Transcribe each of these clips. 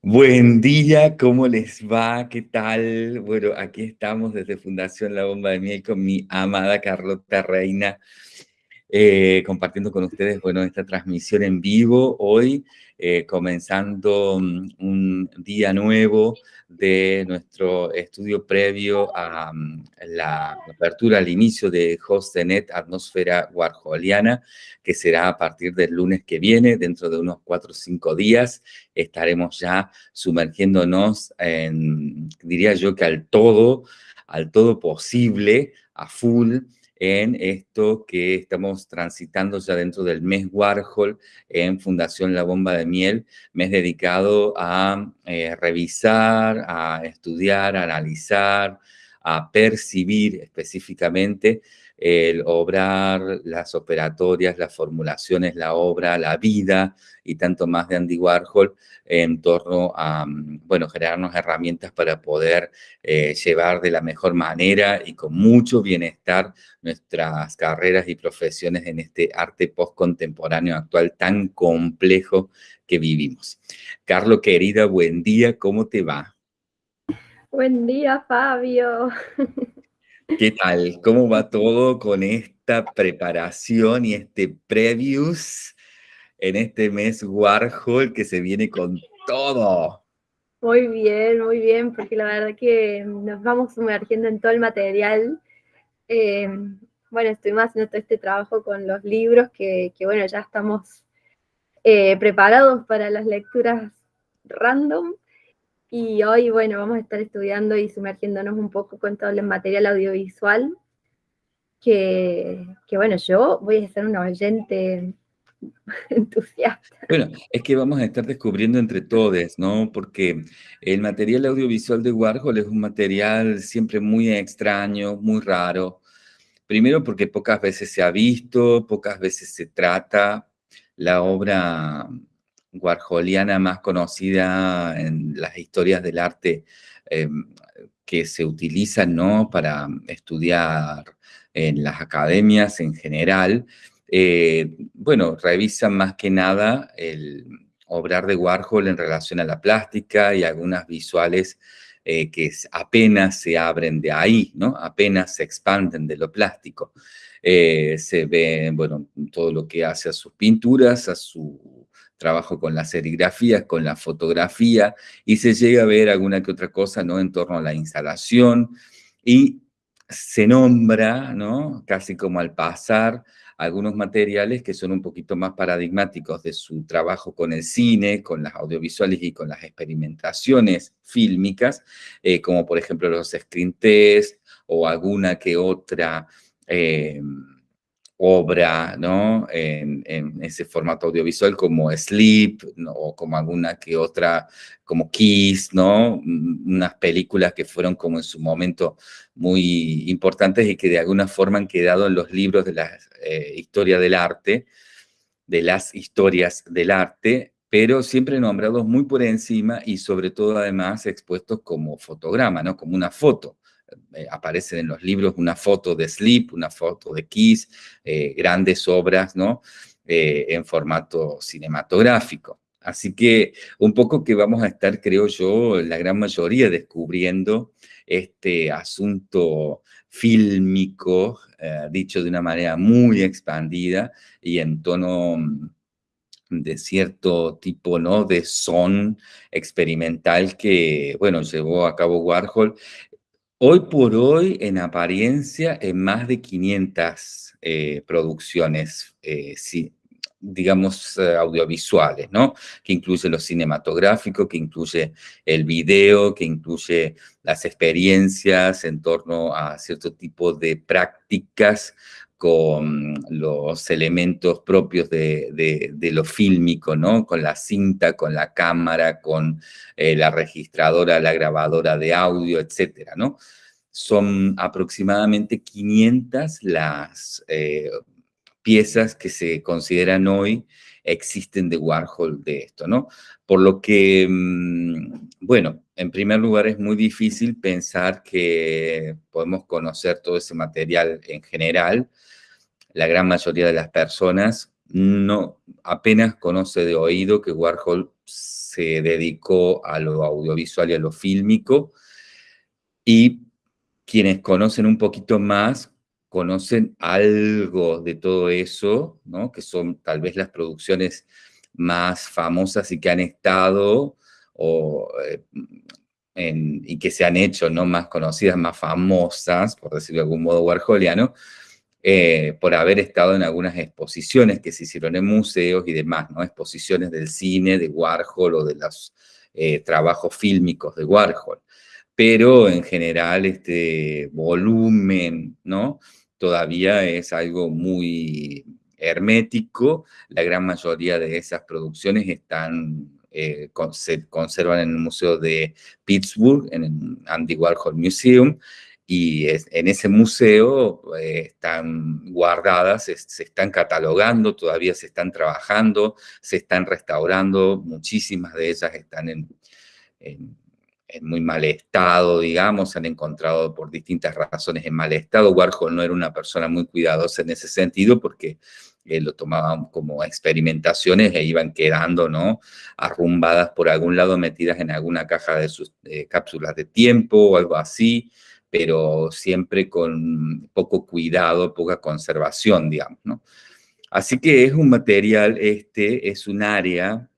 Buen día, ¿cómo les va? ¿Qué tal? Bueno, aquí estamos desde Fundación La Bomba de Miel con mi amada Carlota Reina, eh, compartiendo con ustedes, bueno, esta transmisión en vivo hoy, eh, comenzando mm, un día nuevo de nuestro estudio previo a mm, la apertura al inicio de HostNet Atmósfera Warholiana, que será a partir del lunes que viene, dentro de unos cuatro o cinco días, estaremos ya sumergiéndonos en, diría yo que al todo, al todo posible, a full, en esto que estamos transitando ya dentro del mes Warhol en Fundación La Bomba de Miel, mes dedicado a eh, revisar, a estudiar, a analizar, a percibir específicamente el obrar, las operatorias, las formulaciones, la obra, la vida y tanto más de Andy Warhol en torno a, mm, bueno, generarnos herramientas para poder eh, llevar de la mejor manera y con mucho bienestar nuestras carreras y profesiones en este arte postcontemporáneo actual tan complejo que vivimos. Carlos, querida, buen día, ¿cómo te va? Buen día, Fabio. ¿Qué tal? ¿Cómo va todo con esta preparación y este previous en este mes Warhol que se viene con todo? Muy bien, muy bien, porque la verdad que nos vamos sumergiendo en todo el material. Eh, bueno, estuvimos haciendo todo este trabajo con los libros que, bueno, ya estamos eh, preparados para las lecturas random y hoy, bueno, vamos a estar estudiando y sumergiéndonos un poco con todo el material audiovisual, que, bueno, yo voy a ser un oyente entusiasta. Bueno, es que vamos a estar descubriendo entre todos, ¿no? Porque el material audiovisual de Warhol es un material siempre muy extraño, muy raro. Primero porque pocas veces se ha visto, pocas veces se trata. La obra warholiana más conocida en las historias del arte em, que se utilizan ¿no? para estudiar en las academias en general, eh, bueno, revisan más que nada el obrar de Warhol en relación a la plástica y algunas visuales eh, que apenas se abren de ahí, ¿no? Apenas se expanden de lo plástico. Eh, se ve, bueno, todo lo que hace a sus pinturas, a su trabajo con las serigrafías, con la fotografía, y se llega a ver alguna que otra cosa, ¿no?, en torno a la instalación, y se nombra, ¿no?, casi como al pasar, algunos materiales que son un poquito más paradigmáticos de su trabajo con el cine, con las audiovisuales y con las experimentaciones fílmicas, eh, como por ejemplo los screen test o alguna que otra eh, obra, ¿no? En, ese formato audiovisual como Sleep, o como alguna que otra, como Kiss, ¿no? Mm, unas películas que fueron como en su momento muy importantes y que de alguna forma han quedado en los libros de la eh, historia del arte, de las historias del arte, pero siempre nombrados muy por encima y sobre todo además expuestos como fotograma, ¿no? Como una foto. Eh, aparecen en los libros una foto de Sleep, una foto de Kiss, eh, grandes obras, ¿no? Eh, en formato cinematográfico. Así que un poco que vamos a estar, creo yo, la gran mayoría descubriendo este asunto fílmico, dicho de una manera muy expandida y en tono mm, de cierto tipo, ¿no? De son experimental que, bueno, llevó a cabo Warhol Hoy por hoy, en apariencia, en más de 500 eh, producciones, eh, digamos, eh, audiovisuales, ¿no? Que incluye lo cinematográfico, que incluye el video, que incluye las experiencias en torno a cierto tipo de prácticas con los elementos propios de, lo fílmico, ¿no? Con la cinta, con la cámara, con eh, la registradora, la grabadora de audio, etcétera, ¿no? Son aproximadamente 500 las eh, piezas que se consideran hoy existen de Warhol de esto, ¿no? Por lo que, mm, bueno, en primer lugar es muy difícil pensar que podemos conocer todo ese material en general, la gran mayoría de las personas no, apenas conoce de oído que Warhol se dedicó a lo audiovisual y a lo fílmico, y quienes conocen un poquito más, conocen algo de todo eso, ¿no? que son tal vez las producciones más famosas y que han estado eh, y que se han hecho ¿no? más conocidas, más famosas, por decirlo de algún modo warholiano, eh, por haber estado en algunas exposiciones que se hicieron en museos y demás, exposiciones del cine de Warhol o de los eh, trabajos fílmicos de Warhol. Pero en general este volumen, ¿no? Todavía es algo muy hermético. La gran mayoría de esas producciones están eh, se conservan en el Museo de Pittsburgh, en el Andy Warhol Museum, y en ese museo eh, están guardadas, se, están catalogando, todavía se están trabajando, se están restaurando, muchísimas de ellas están en, en, muy mal estado, digamos, se han encontrado por distintas razones en mal estado. Warhol no era una persona muy cuidadosa en ese sentido porque eh, lo tomaban como experimentaciones e iban quedando, ¿no? Arrumbadas por algún lado, metidas en alguna caja de sus cápsulas de tiempo o algo así, pero siempre con poco cuidado, poca conservación, digamos, ¿no? Así que es un material, este es un área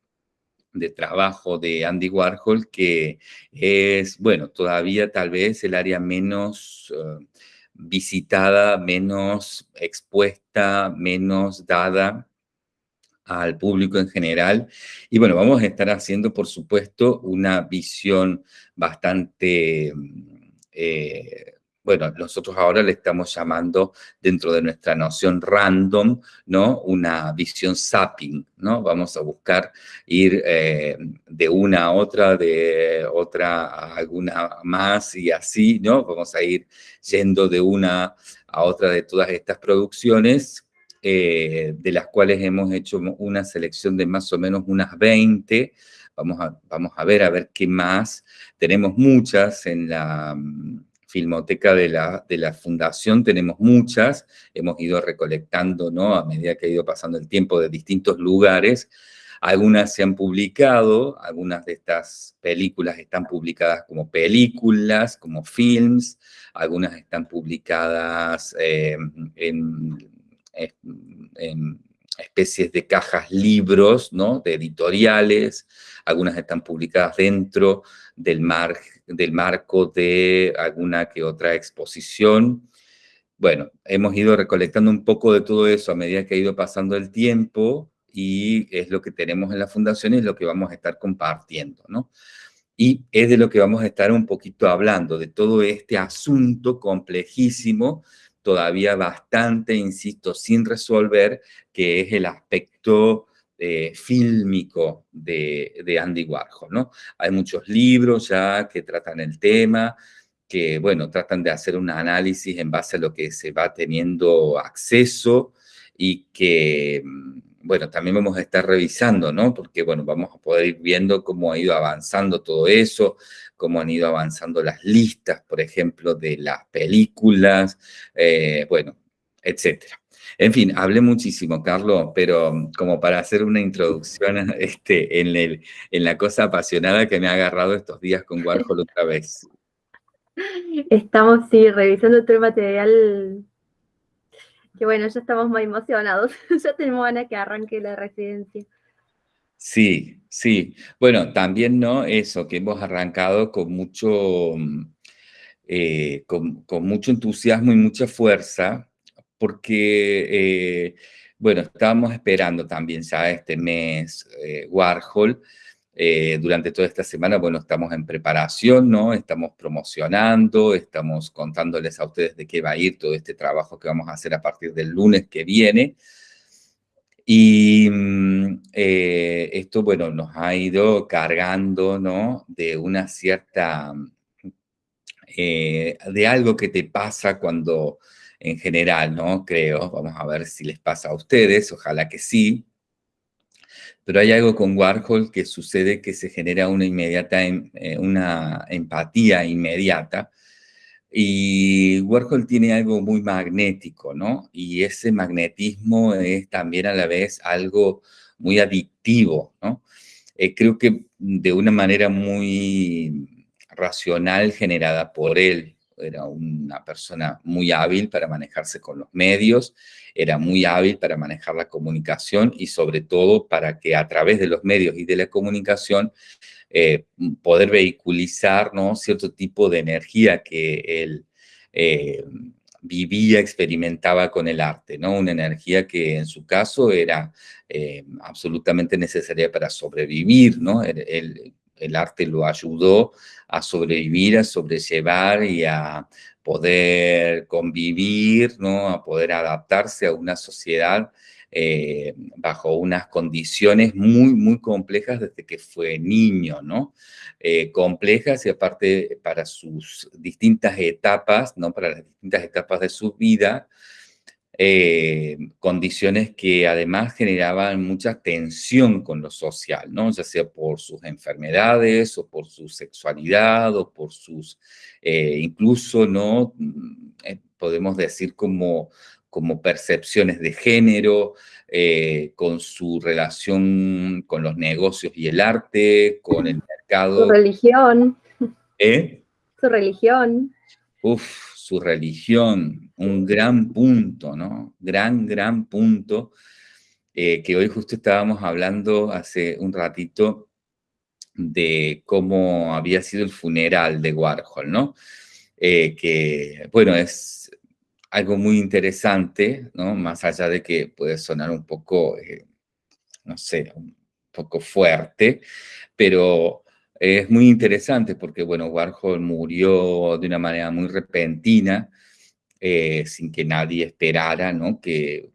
de trabajo de Andy Warhol que es, bueno, todavía tal vez el área menos... Eh, visitada, menos expuesta, menos dada al público en general. Y bueno, vamos a estar haciendo, por supuesto, una visión bastante eh, bueno, nosotros ahora le estamos llamando dentro de nuestra noción random, ¿no? Una visión zapping, ¿no? Vamos a buscar ir eh, de una a otra, de otra a alguna más y así, ¿no? Vamos a ir yendo de una a otra de todas estas producciones, eh, de las cuales hemos hecho una selección de más o menos unas 20, Vamos a, vamos a ver, a ver qué más. Tenemos muchas en la filmoteca de la, de la fundación tenemos muchas, hemos ido recolectando, ¿no? A medida que ha ido pasando el tiempo de distintos lugares, algunas se han publicado, algunas de estas películas están publicadas como películas, como films, algunas están publicadas eh, en, en, especies de cajas libros, ¿no? De editoriales, algunas están publicadas dentro del, mar, del marco de alguna que otra exposición. Bueno, hemos ido recolectando un poco de todo eso a medida que ha ido pasando el tiempo y es lo que tenemos en la fundación y es lo que vamos a estar compartiendo, ¿no? Y es de lo que vamos a estar un poquito hablando, de todo este asunto complejísimo, todavía bastante, insisto, sin resolver, que es el aspecto eh, fílmico de, Andy Warhol, ¿no? Hay muchos libros ya que tratan el tema, que, bueno, tratan de hacer un análisis en base a lo que se va teniendo acceso y que, mm, bueno, también vamos a estar revisando, ¿no? Porque, bueno, vamos a poder ir viendo cómo ha ido avanzando todo eso, cómo han ido avanzando las listas, por ejemplo, de las películas, eh, bueno, etcétera. En fin, hablé muchísimo, Carlos, pero mm, como para hacer una introducción este, en, el, en la cosa apasionada que me ha agarrado estos días con Warhol otra vez. Estamos, sí, revisando todo el material, que bueno, ya estamos muy emocionados, ya tenemos ganas que arranque la residencia. Sí, sí. Bueno, también, ¿no? Eso, que hemos arrancado con mucho, mm, eh, con, mucho entusiasmo y mucha fuerza, porque, eh, bueno, estábamos esperando también ya este mes eh, Warhol. Eh, durante toda esta semana, bueno, estamos en preparación, ¿no? Estamos promocionando, estamos contándoles a ustedes de qué va a ir todo este trabajo que vamos a hacer a partir del lunes que viene. Y mm, esto, bueno, nos ha ido cargando, ¿no? De una cierta, de algo que te pasa cuando en general, ¿no? Creo, vamos a ver si les pasa a ustedes, ojalá que sí. Pero hay algo con Warhol que sucede que se genera una inmediata, em, eh, una empatía inmediata Y Warhol tiene algo muy magnético, ¿no? Y ese magnetismo es también a la vez algo muy adictivo, ¿no? Eh, creo que de una manera muy racional generada por él. Era una persona muy hábil para manejarse con los medios, era muy hábil para manejar la comunicación y sobre todo para que a través de los medios y de la comunicación eh, poder vehiculizar ¿no? cierto tipo de energía que él eh, vivía, experimentaba con el arte, ¿no? Una energía que en su caso era eh, absolutamente necesaria para sobrevivir, ¿no? El, el, arte lo ayudó a sobrevivir, a sobrellevar y a poder convivir, ¿no? A poder adaptarse a una sociedad eh, bajo unas condiciones muy, muy complejas desde que fue niño, ¿no? Eh, complejas y aparte para sus distintas etapas, ¿no? Para las distintas etapas de su vida, eh, condiciones que además generaban mucha tensión con lo social, ¿no? Ya sea por sus enfermedades o por su sexualidad o por sus, incluso, ¿no? Mm, podemos decir como como percepciones de género, eh, con su relación con los negocios y el arte, con el mercado. Su religión. ¿Eh? Su religión. Uf, su religión, un gran punto, ¿no? Gran, gran punto, eh, que hoy justo estábamos hablando hace un ratito de cómo había sido el funeral de Warhol, ¿no? Eh, que, bueno, es algo muy interesante, ¿no? Más allá de que puede sonar un poco, eh, no sé, un poco fuerte, pero es muy interesante porque, bueno, Warhol murió de una manera muy repentina, eh, sin que nadie esperara, ¿no? Que,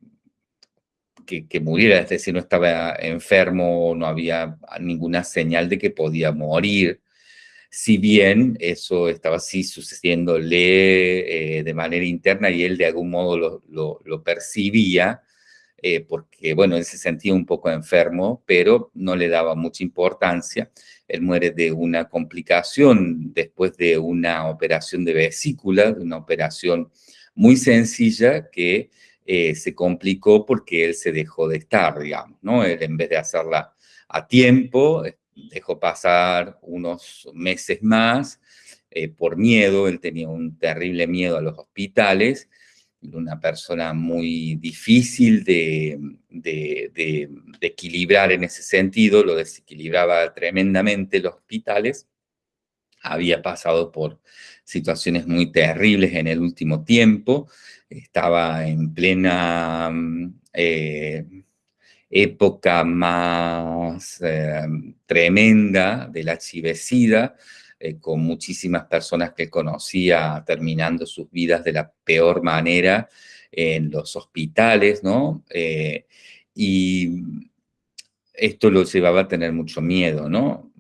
que, muriera, es decir, no estaba enfermo, no había ninguna señal de que podía morir si bien eso estaba así sucediéndole eh, de manera interna y él de algún modo lo, percibía, eh, porque, bueno, él se sentía un poco enfermo, pero no le daba mucha importancia. Él muere de una complicación después de una operación de vesícula, de una operación muy sencilla que eh, se complicó porque él se dejó de estar, digamos, ¿no? Él en vez de hacerla a tiempo, dejó pasar unos meses más eh, por miedo, él tenía un terrible miedo a los hospitales, una persona muy difícil de, equilibrar en ese sentido, lo desequilibraba tremendamente los hospitales, había pasado por situaciones muy terribles en el último tiempo, estaba en plena eh, época más eh, tremenda de la chivecida, eh, con muchísimas personas que conocía terminando sus vidas de la peor manera en los hospitales, ¿no? Eh, y esto lo llevaba a tener mucho miedo, ¿no?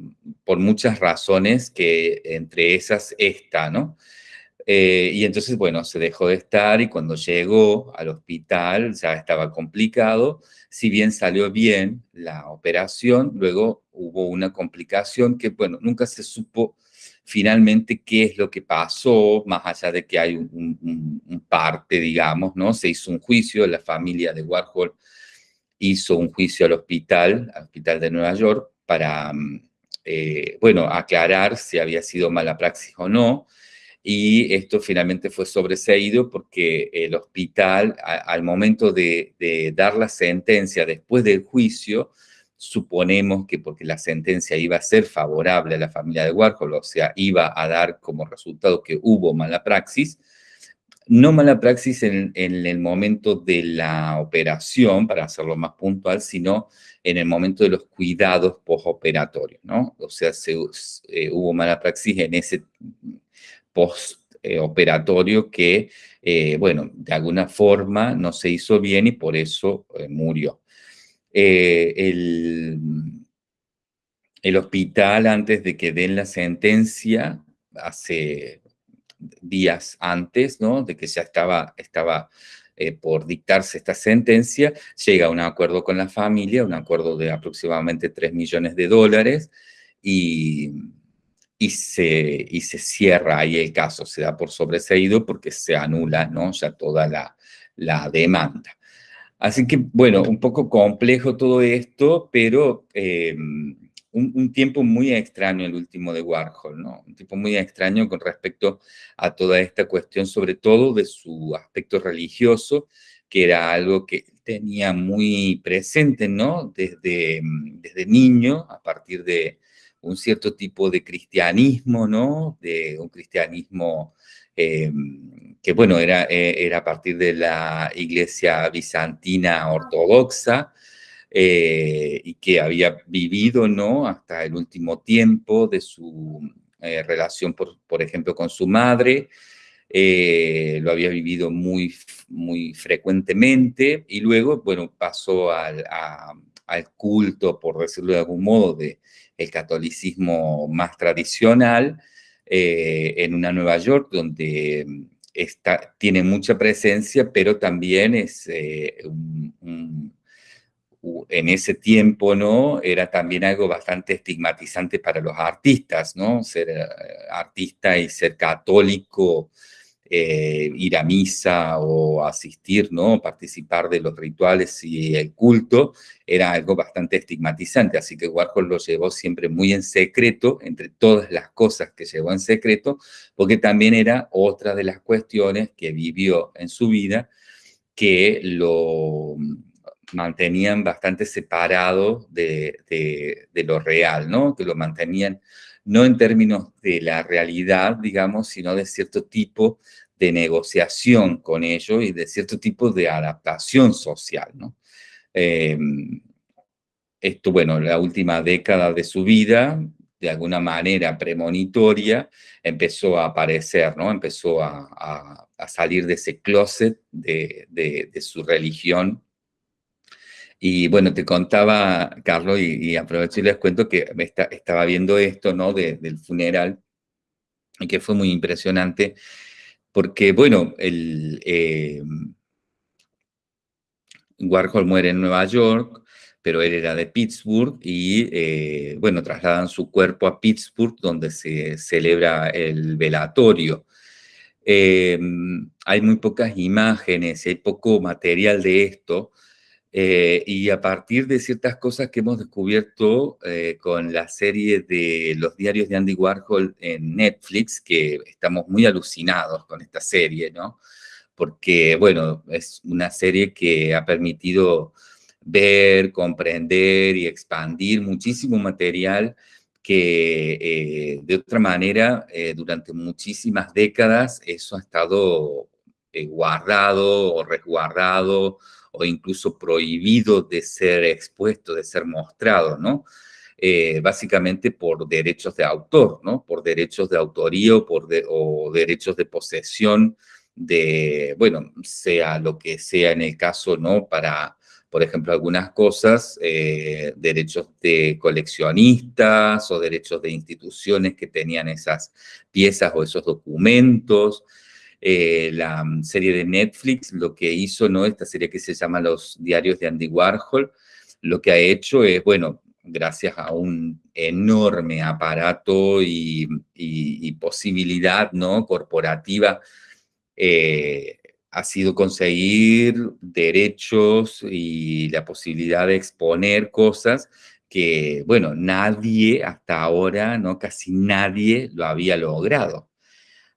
Por muchas razones que entre esas esta, ¿no? y entonces, bueno, se dejó de estar y cuando llegó al hospital ya estaba complicado si bien salió bien la operación, luego hubo una complicación que, bueno, nunca se supo finalmente qué es lo que pasó, más allá de que hay un, parte, digamos, ¿no? Se hizo un juicio, la familia de Warhol hizo un juicio al hospital, al hospital de Nueva York, para, mm, eh, bueno, aclarar si había sido mala praxis o no, y esto finalmente fue sobreseído porque el hospital, al momento de, dar la sentencia después del juicio, suponemos que porque la sentencia iba a ser favorable a la familia de Warhol, o sea, iba a dar como resultado que hubo mala praxis, no mala praxis en, el momento de la operación, para hacerlo más puntual, sino en el momento de los cuidados postoperatorios, ¿no? O sea, se, eh, hubo mala praxis en ese postoperatorio que, eh, bueno, de alguna forma no se hizo bien y por eso eh, murió. Eh, el, el hospital, antes de que den la sentencia, hace días antes, ¿no? De que ya estaba, estaba por dictarse esta sentencia, llega a un acuerdo con la familia, un acuerdo de aproximadamente 3 millones de dólares, y y se, y se cierra ahí el caso, se da por sobreseído porque se anula ¿no? ya toda la, la demanda. Así que, bueno, un poco complejo todo esto, pero eh, un, tiempo muy extraño el último de Warhol, ¿no? Un tiempo muy extraño con respecto a toda esta cuestión, sobre todo de su aspecto religioso, que era algo que tenía muy presente, ¿no? Desde, desde niño, a partir de un cierto tipo de cristianismo, ¿no? De un cristianismo eh, que, bueno, era, eh, era a partir de la iglesia bizantina ortodoxa, eh, y que había vivido, ¿no? Hasta el último tiempo de su relación, por, por, ejemplo, con su madre, lo había vivido muy, muy frecuentemente, y luego, bueno, pasó al, al culto, por decirlo de algún modo, de el catolicismo más tradicional, eh, en una Nueva York donde mm, está, tiene mucha presencia, pero también es eh, en ese tiempo, ¿no? Era también algo bastante estigmatizante para los artistas, ¿no? Ser eh, artista y ser católico eh, ir a misa o asistir, ¿no? Participar de los rituales y el culto era algo bastante estigmatizante, así que Warhol lo llevó siempre muy en secreto, entre todas las cosas que llevó en secreto, porque también era otra de las cuestiones que vivió en su vida que lo mantenían bastante separado de, de lo real, ¿no? Que lo mantenían no en términos de la realidad, digamos, sino de cierto tipo de negociación con ellos y de cierto tipo de adaptación social, ¿no? Em, esto, bueno, la última década de su vida, de alguna manera premonitoria, empezó a aparecer, ¿no? Empezó a, salir de ese closet de, su religión y bueno, te contaba, Carlos, y, aprovecho y les cuento que estaba viendo esto, ¿no? del funeral, y que fue muy impresionante, porque, bueno, el, eh, Warhol muere en Nueva York, pero él era de Pittsburgh, y, eh, bueno, trasladan su cuerpo a Pittsburgh, donde se celebra el velatorio. Eh, hay muy pocas imágenes, hay poco material de esto, eh, y a partir de ciertas cosas que hemos descubierto eh, con la serie de los diarios de Andy Warhol en Netflix, que estamos muy alucinados con esta serie, ¿no? Porque, bueno, es una serie que ha permitido ver, comprender y expandir muchísimo material que eh, de otra manera durante muchísimas décadas eso ha estado guardado o resguardado o incluso prohibido de ser expuesto, de ser mostrado, ¿no? Eh, básicamente por derechos de autor, ¿no? Por derechos de autoría o, por o derechos de posesión de, bueno, sea lo que sea en el caso, ¿no? Para, por ejemplo, algunas cosas, eh, derechos de coleccionistas o derechos de instituciones que tenían esas piezas o esos documentos, eh, la mm, serie de Netflix, lo que hizo, ¿no? Esta serie que se llama Los Diarios de Andy Warhol, lo que ha hecho es, bueno, gracias a un enorme aparato y, posibilidad, ¿no? Corporativa, eh, ha sido conseguir derechos y la posibilidad de exponer cosas que, bueno, nadie hasta ahora, ¿no? Casi nadie lo había logrado.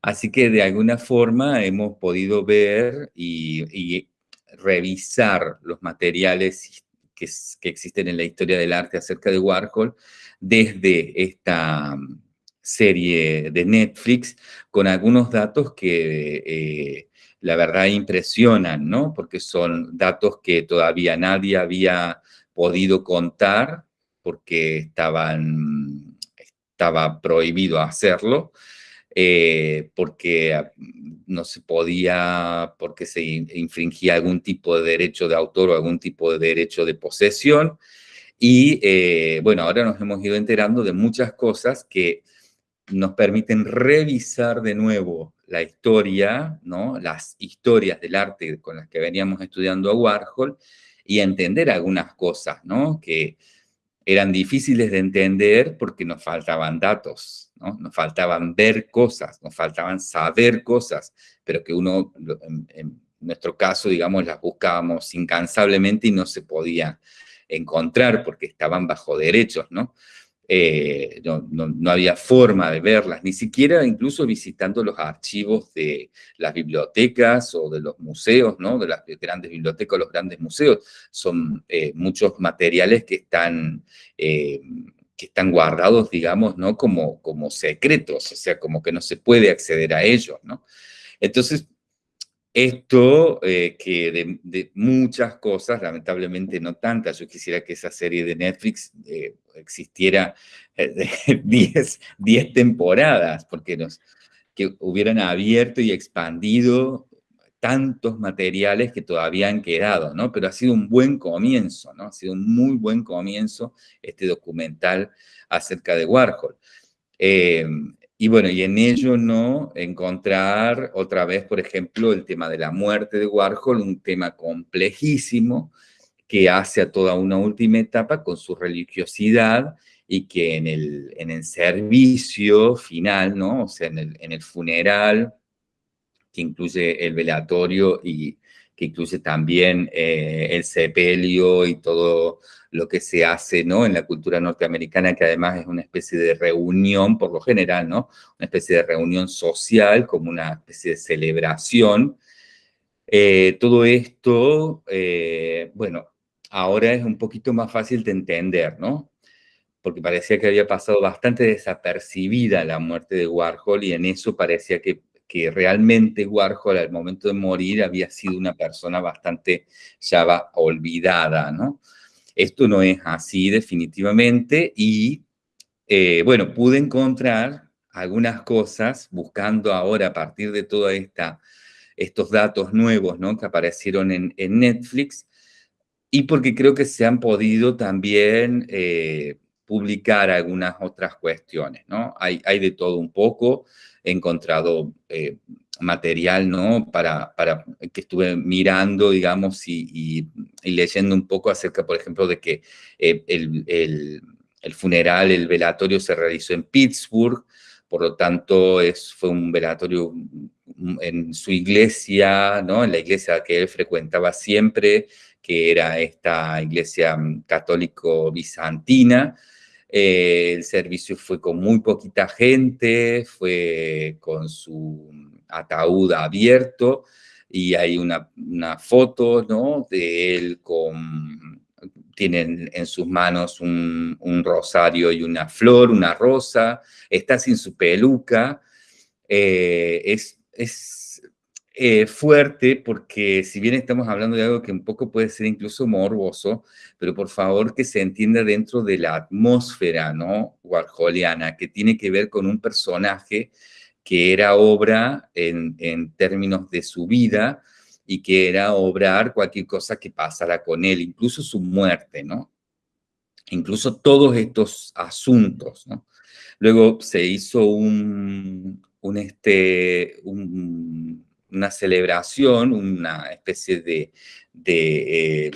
Así que de alguna forma hemos podido ver y, revisar los materiales que, existen en la historia del arte acerca de Warhol desde esta mm, serie de Netflix con algunos datos que eh, la verdad impresionan, ¿no? Porque son datos que todavía nadie había podido contar porque estaban, estaba prohibido hacerlo eh, porque ah, no se podía, porque se infringía algún tipo de derecho de autor o algún tipo de derecho de posesión. Y eh, bueno, ahora nos hemos ido enterando de muchas cosas que nos permiten revisar de nuevo la historia, ¿no? las historias del arte con las que veníamos estudiando a Warhol y entender algunas cosas ¿no? que eran difíciles de entender porque nos faltaban datos ¿no? Nos faltaban ver cosas, nos faltaban saber cosas, pero que uno, en, nuestro caso, digamos, las buscábamos incansablemente y no se podía encontrar porque estaban bajo derechos, ¿no? Eh, no, había forma de verlas, ni siquiera incluso visitando los archivos de las bibliotecas o de los museos, ¿no? de las grandes bibliotecas o los grandes museos. Son eh, muchos materiales que están, eh, que están guardados, digamos, ¿no? como, como secretos, o sea, como que no se puede acceder a ellos. ¿no? Entonces, esto, eh, que de, muchas cosas, lamentablemente no tantas, yo quisiera que esa serie de Netflix eh, existiera 10 eh, temporadas, porque nos, que hubieran abierto y expandido tantos materiales que todavía han quedado, ¿no? Pero ha sido un buen comienzo, ¿no? Ha sido un muy buen comienzo este documental acerca de Warhol. Y bueno, y en ello no encontrar otra vez, por ejemplo, el tema de la muerte de Warhol, un tema complejísimo que hace a toda una última etapa con su religiosidad y que en el, en el servicio final, ¿no? O sea, en el, en el funeral, que incluye el velatorio y que incluye también eh, el sepelio y todo lo que se hace ¿no? en la cultura norteamericana, que además es una especie de reunión, por lo general, ¿no? una especie de reunión social, como una especie de celebración. Eh, todo esto, eh, bueno, ahora es un poquito más fácil de entender, ¿no? Porque parecía que había pasado bastante desapercibida la muerte de Warhol y en eso parecía que, que realmente Warhol al momento de morir había sido una persona bastante ya olvidada, ¿no? Esto no es así definitivamente y, eh, bueno, pude encontrar algunas cosas buscando ahora a partir de todos estos datos nuevos ¿no? que aparecieron en, Netflix y porque creo que se han podido también eh, publicar algunas otras cuestiones, ¿no? Hay, hay de todo un poco, he encontrado eh, material, ¿no? Para, para que estuve mirando, digamos, y, leyendo un poco acerca, por ejemplo, de que eh, el, funeral, el velatorio se realizó en Pittsburgh, por lo tanto es, fue un velatorio en su iglesia, ¿no? En la iglesia que él frecuentaba siempre, que era esta iglesia católico bizantina, eh, el servicio fue con muy poquita gente, fue con su ataúd abierto y hay una, foto ¿no? de él con, tienen en sus manos un, rosario y una flor, una rosa, está sin su peluca, eh, es, es eh, fuerte porque si bien estamos hablando de algo que un poco puede ser incluso morboso, pero por favor que se entienda dentro de la atmósfera, ¿no? Warholiana, que tiene que ver con un personaje que era obra en, términos de su vida y que era obrar cualquier cosa que pasara con él, incluso su muerte, ¿no? Incluso todos estos asuntos, ¿no? Luego se hizo un, este, una celebración, una especie de, de, eh,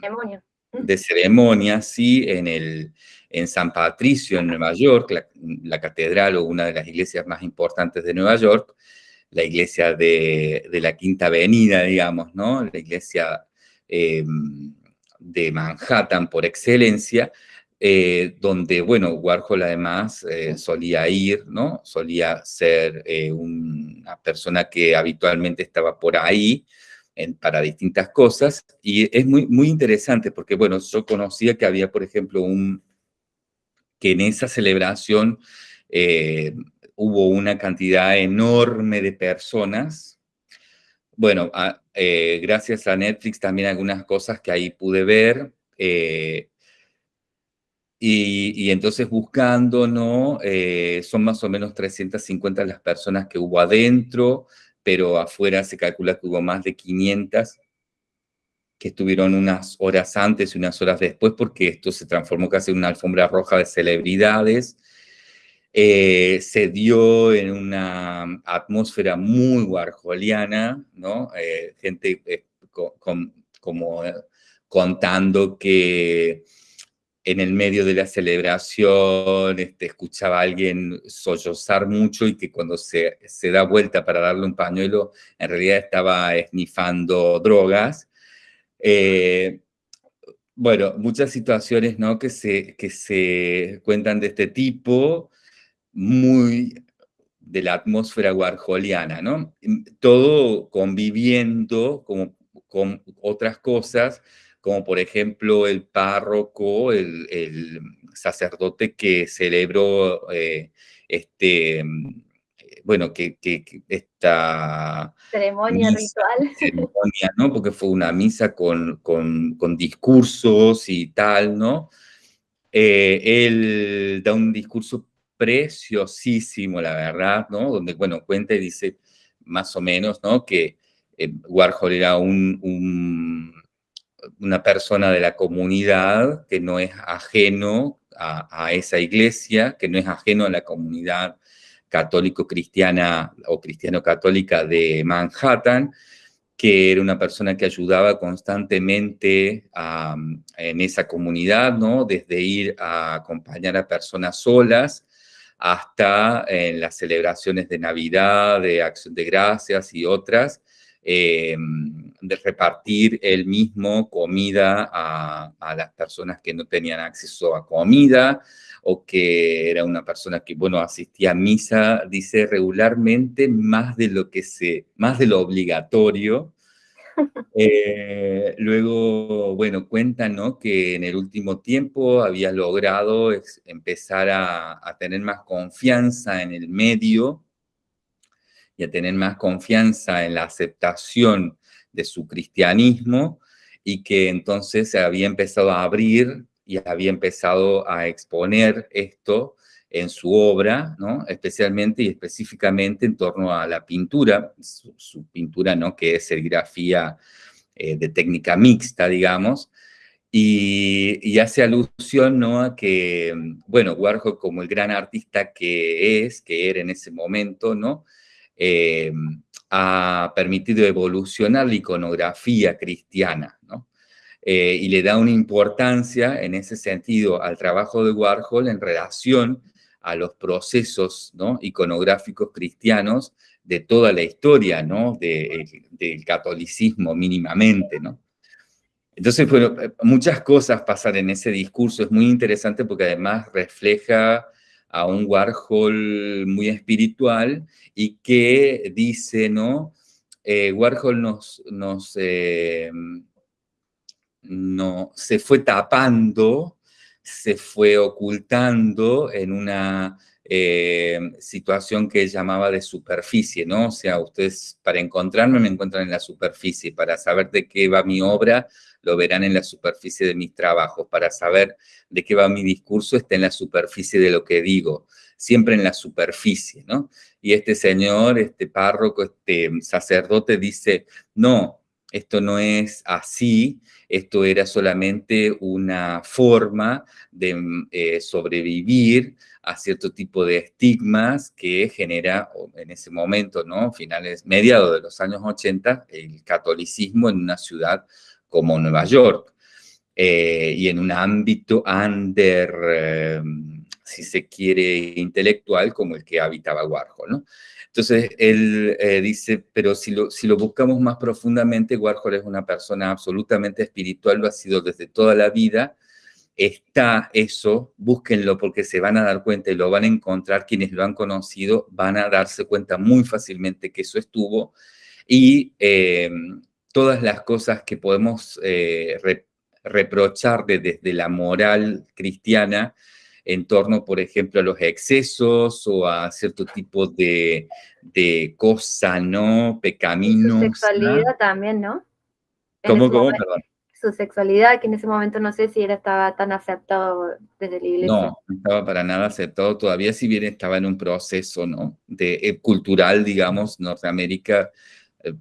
ceremonia. de ceremonia, sí, en el, en San Patricio, en Nueva York, la, catedral o una de las iglesias más importantes de Nueva York, la iglesia de, la Quinta Avenida, digamos, ¿no? La iglesia eh, de Manhattan por excelencia, eh, donde, bueno, Warhol además eh, solía ir, ¿no? Solía ser una persona que habitualmente estaba por ahí, para distintas cosas, y es muy, muy interesante porque, bueno, yo conocía que había, por ejemplo, un, que en esa celebración eh, hubo una cantidad enorme de personas. Bueno, eh, gracias a Netflix también algunas cosas que ahí pude ver. Eh, y, entonces buscando, ¿no? son más o menos 350 las personas que hubo adentro, pero afuera se calcula que hubo más de 500 que estuvieron unas horas antes y unas horas después, porque esto se transformó casi en una alfombra roja de celebridades. Eh, se dio en una atmósfera muy warholiana, ¿no? Eh, gente eh, como contando que en el medio de la celebración, este, escuchaba a alguien sollozar mucho y que cuando se, se, da vuelta para darle un pañuelo, en realidad estaba esnifando drogas. Eh, bueno, muchas situaciones ¿no? que, se, que se cuentan de este tipo, muy de la atmósfera warholiana, ¿no? Todo conviviendo como, con otras cosas, como por ejemplo el párroco, el, sacerdote que celebró eh, este, bueno, que, esta ceremonia ritual. Ceremonia, ¿no? Porque fue una misa con, con, discursos y tal, ¿no? Eh, él da un discurso preciosísimo, la verdad, ¿no? Donde, bueno, cuenta y dice más o menos, ¿no? Que eh, Warhol era un, una persona de la comunidad que no es ajeno a, esa iglesia, que no es ajeno a la comunidad católico-cristiana o cristiano-católica de Manhattan, que era una persona que ayudaba constantemente en esa comunidad, ¿no? Desde ir a acompañar a personas solas hasta en las celebraciones de Navidad, de Acción de Gracias y otras, eh, de repartir él mismo comida a, a, las personas que no tenían acceso a comida, o que era una persona que, bueno, asistía a misa, dice regularmente, más de lo que se, más de lo obligatorio. Eh, luego, bueno, cuentan, ¿no? Que en el último tiempo había logrado empezar a, a tener más confianza en el medio y a tener más confianza en la aceptación de su cristianismo y que entonces se había empezado a abrir y había empezado a exponer esto en su obra, ¿no? especialmente y específicamente en torno a la pintura, su, pintura ¿no? que es serigrafía eh, de técnica mixta, digamos, y, hace alusión ¿no? a que, bueno, Warhol como el gran artista que es, que era en ese momento, ¿no? Eh, ha permitido evolucionar la iconografía cristiana, ¿no? Eh, y le da una importancia en ese sentido al trabajo de Warhol en relación a los procesos ¿no? iconográficos cristianos de toda la historia ¿no? del catolicismo mínimamente. ¿no? Entonces, bueno, muchas cosas pasan en ese discurso, es muy interesante porque además refleja a un Warhol muy espiritual y que dice, ¿no? Eh, Warhol nos, eh, no, se fue tapando, se fue ocultando en una eh, situación que llamaba de superficie, ¿no? O sea, ustedes para encontrarme me encuentran en la superficie, para saber de qué va mi obra, lo verán en la superficie de mis trabajos, para saber de qué va mi discurso, está en la superficie de lo que digo, siempre en la superficie, ¿no? Y este señor, este párroco, este sacerdote dice, no, esto no es así, esto era solamente una forma de eh, sobrevivir a cierto tipo de estigmas que genera en ese momento, ¿no? Finales, mediados de los años 80, el catolicismo en una ciudad como Nueva York eh, y en un ámbito under, eh, si se quiere, intelectual como el que habitaba Warhol, ¿no? Entonces, él eh, dice, pero si lo, si lo buscamos más profundamente, Warhol es una persona absolutamente espiritual, lo ha sido desde toda la vida, está eso, búsquenlo porque se van a dar cuenta y lo van a encontrar, quienes lo han conocido van a darse cuenta muy fácilmente que eso estuvo, y eh, todas las cosas que podemos eh, reprochar desde la moral cristiana, en torno, por ejemplo, a los excesos o a cierto tipo de, de cosa, ¿no? Pecaminosa. Su sexualidad también, ¿no? ¿Cómo, cómo? Perdón. Su sexualidad, que en ese momento no sé si era, estaba tan aceptado desde la iglesia. No, no estaba para nada aceptado todavía, si bien estaba en un proceso, ¿no? De, eh, cultural, digamos, Norteamérica,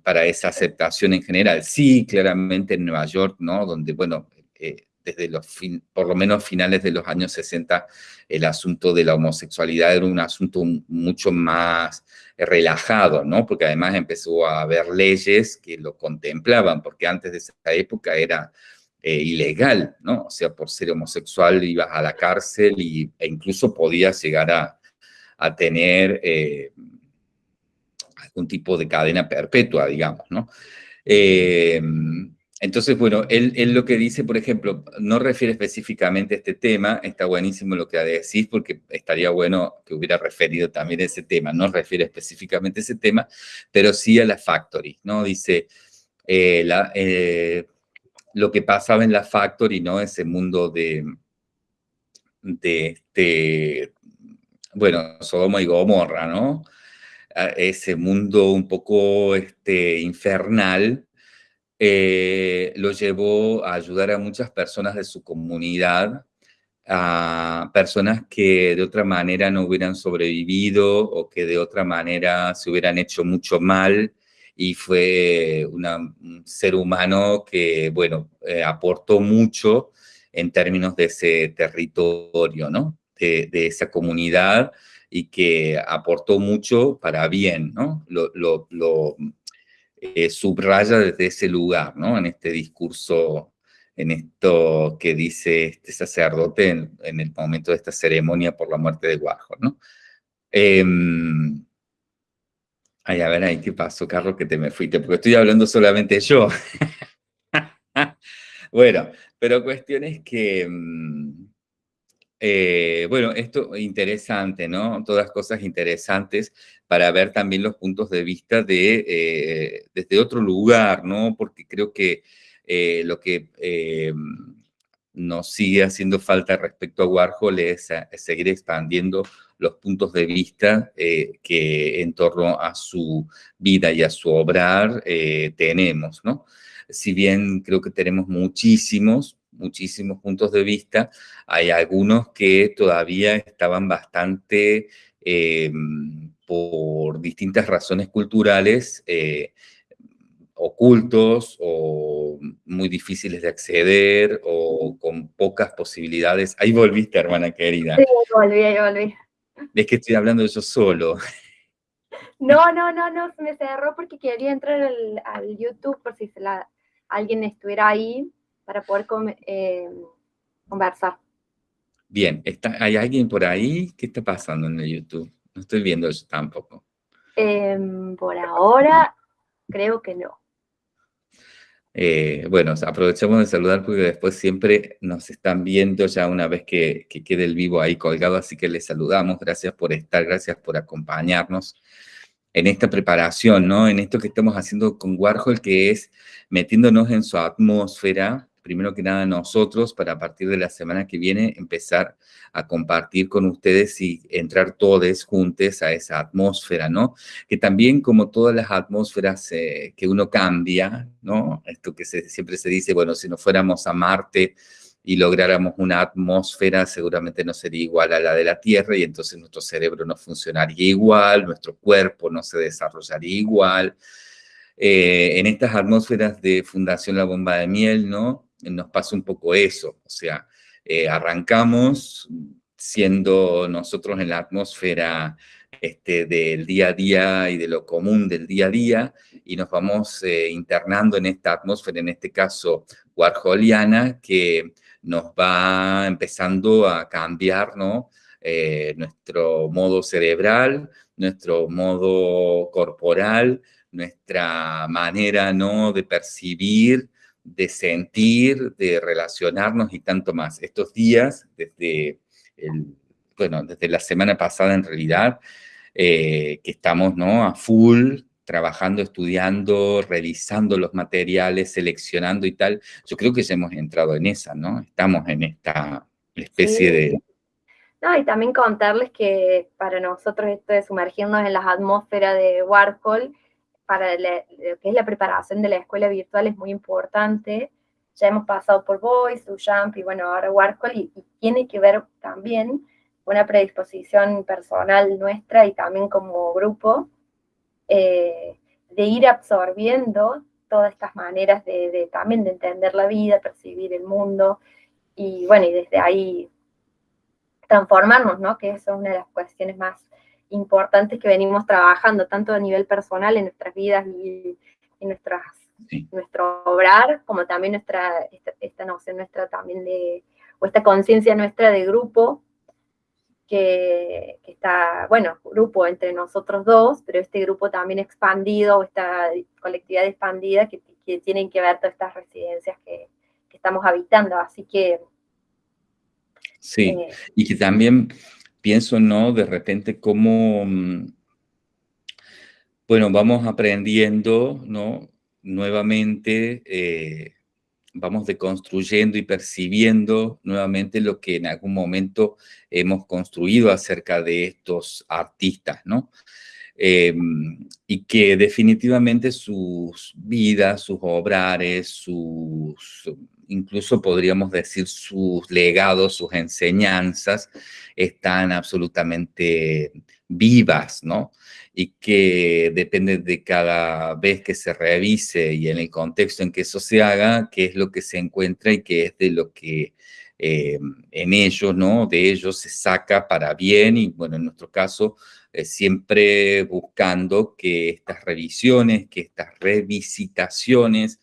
para esa aceptación en general. Sí, claramente en Nueva York, ¿no? Donde, bueno, eh, desde los, fin, por lo menos finales de los años 60, el asunto de la homosexualidad era un asunto mucho más relajado, ¿no? Porque además empezó a haber leyes que lo contemplaban, porque antes de esa época era eh, ilegal, ¿no? O sea, por ser homosexual ibas a la cárcel y, e incluso podías llegar a, tener eh, algún tipo de cadena perpetua, digamos, ¿no? Eh, entonces, bueno, él, lo que dice, por ejemplo, no refiere específicamente a este tema, está buenísimo lo que decís, porque estaría bueno que hubiera referido también a ese tema, no refiere específicamente a ese tema, pero sí a la factory, ¿no? Dice, la, lo que pasaba en la Factory, ¿no? Ese mundo de, de este, bueno, Sodoma y Gomorra, ¿no? Ese mundo un poco este, infernal, eh, lo llevó a ayudar a muchas personas de su comunidad, a personas que de otra manera no hubieran sobrevivido o que de otra manera se hubieran hecho mucho mal y fue un ser humano que, bueno, eh, aportó mucho en términos de ese territorio, ¿no? De, esa comunidad y que aportó mucho para bien, ¿no? Lo, eh, subraya desde ese lugar, ¿no? En este discurso, en esto que dice este sacerdote en, el momento de esta ceremonia por la muerte de Warhol, ¿no? Em, Ay, a ver ahí, ¿qué pasó, Carlos, que te me fuiste? Porque estoy hablando solamente yo. bueno, pero cuestión es que, mm, eh, bueno, esto interesante, ¿no? Todas cosas interesantes para ver también los puntos de vista de, eh, desde otro lugar, ¿no? Porque creo que eh, lo que nos sigue haciendo falta respecto a Warhol es, seguir expandiendo los puntos de vista que en torno a su vida y a su obrar tenemos, ¿no? Si bien creo que tenemos muchísimos, muchísimos puntos de vista, hay algunos que todavía estaban bastante, eh, por distintas razones culturales, ocultos o muy difíciles de acceder o con pocas posibilidades. Ahí volviste, hermana querida. Sí, volví, volví. Es que estoy hablando yo solo. No, no, no, no, se me cerró porque quería entrar al, YouTube por si alguien estuviera ahí para poder eh, conversar. Bien, está, ¿hay alguien por ahí? ¿Qué está pasando en el YouTube? No estoy viendo eso tampoco. Em, por ahora, creo que no. Eh, bueno, aprovechamos de saludar porque después siempre nos están viendo ya una vez que, quede el vivo ahí colgado, así que les saludamos, gracias por estar, gracias por acompañarnos en esta preparación, ¿no? En esto que estamos haciendo con Warhol, que es metiéndonos en su atmósfera, primero que nada nosotros, para a partir de la semana que viene empezar a compartir con ustedes y entrar todos juntos a esa atmósfera, ¿no? Que también como todas las atmósferas eh, que uno cambia, ¿no? Esto que siempre se dice, bueno, si no fuéramos a Marte y lográramos una atmósfera, seguramente no sería igual a la de la Tierra y entonces nuestro cerebro no funcionaría igual, nuestro cuerpo no se desarrollaría igual. Eh, en estas atmósferas de Fundación La Bomba de Miel, ¿no? Nos pasa un poco eso, o sea, eh, arrancamos siendo nosotros en la atmósfera este, del día a día y de lo común del día a día, y nos vamos eh, internando en esta atmósfera, en este caso warholiana, que nos va empezando a cambiar ¿no? Eh, nuestro modo cerebral, nuestro modo corporal, nuestra manera ¿no? de percibir, de sentir, de relacionarnos y tanto más. Estos días, desde, bueno, desde la semana pasada en realidad, eh, que estamos ¿no? a full trabajando, estudiando, revisando los materiales, seleccionando y tal, yo creo que ya hemos entrado en esa, ¿no? Estamos en esta especie de... No, y también contarles que para nosotros esto de sumergirnos en las atmósferas de Warhol para lo que es la preparación de la escuela virtual es muy importante. Ya hemos pasado por Voice, Jump y bueno, ahora Warhol y, tiene que ver también una predisposición personal nuestra y también como grupo eh, de ir absorbiendo todas estas maneras de, también de entender la vida, percibir el mundo y bueno, y desde ahí transformarnos, ¿no? Que eso es una de las cuestiones más importantes que venimos trabajando, tanto a nivel personal en nuestras vidas y en nuestras nuestro obrar, como también nuestra, esta, noción nuestra también de, o esta conciencia nuestra de grupo, que, está, bueno, grupo entre nosotros dos, pero este grupo también expandido, esta colectividad expandida que, tienen que ver todas estas residencias que, estamos habitando. Así que... Sí, eh, y que también pienso, ¿no? De repente cómo, mm, bueno, vamos aprendiendo, ¿no? Nuevamente, eh, vamos deconstruyendo y percibiendo nuevamente lo que en algún momento hemos construido acerca de estos artistas, ¿no? Em, y que definitivamente sus vidas, sus obrares, sus, incluso podríamos decir sus legados, sus enseñanzas, están absolutamente vivas, ¿no? Y que depende de cada vez que se revise y en el contexto en que eso se haga, qué es lo que se encuentra y qué es de lo que eh, en ellos, ¿no? De ellos se saca para bien y, bueno, en nuestro caso, eh, siempre buscando que estas revisiones, que estas revisitaciones,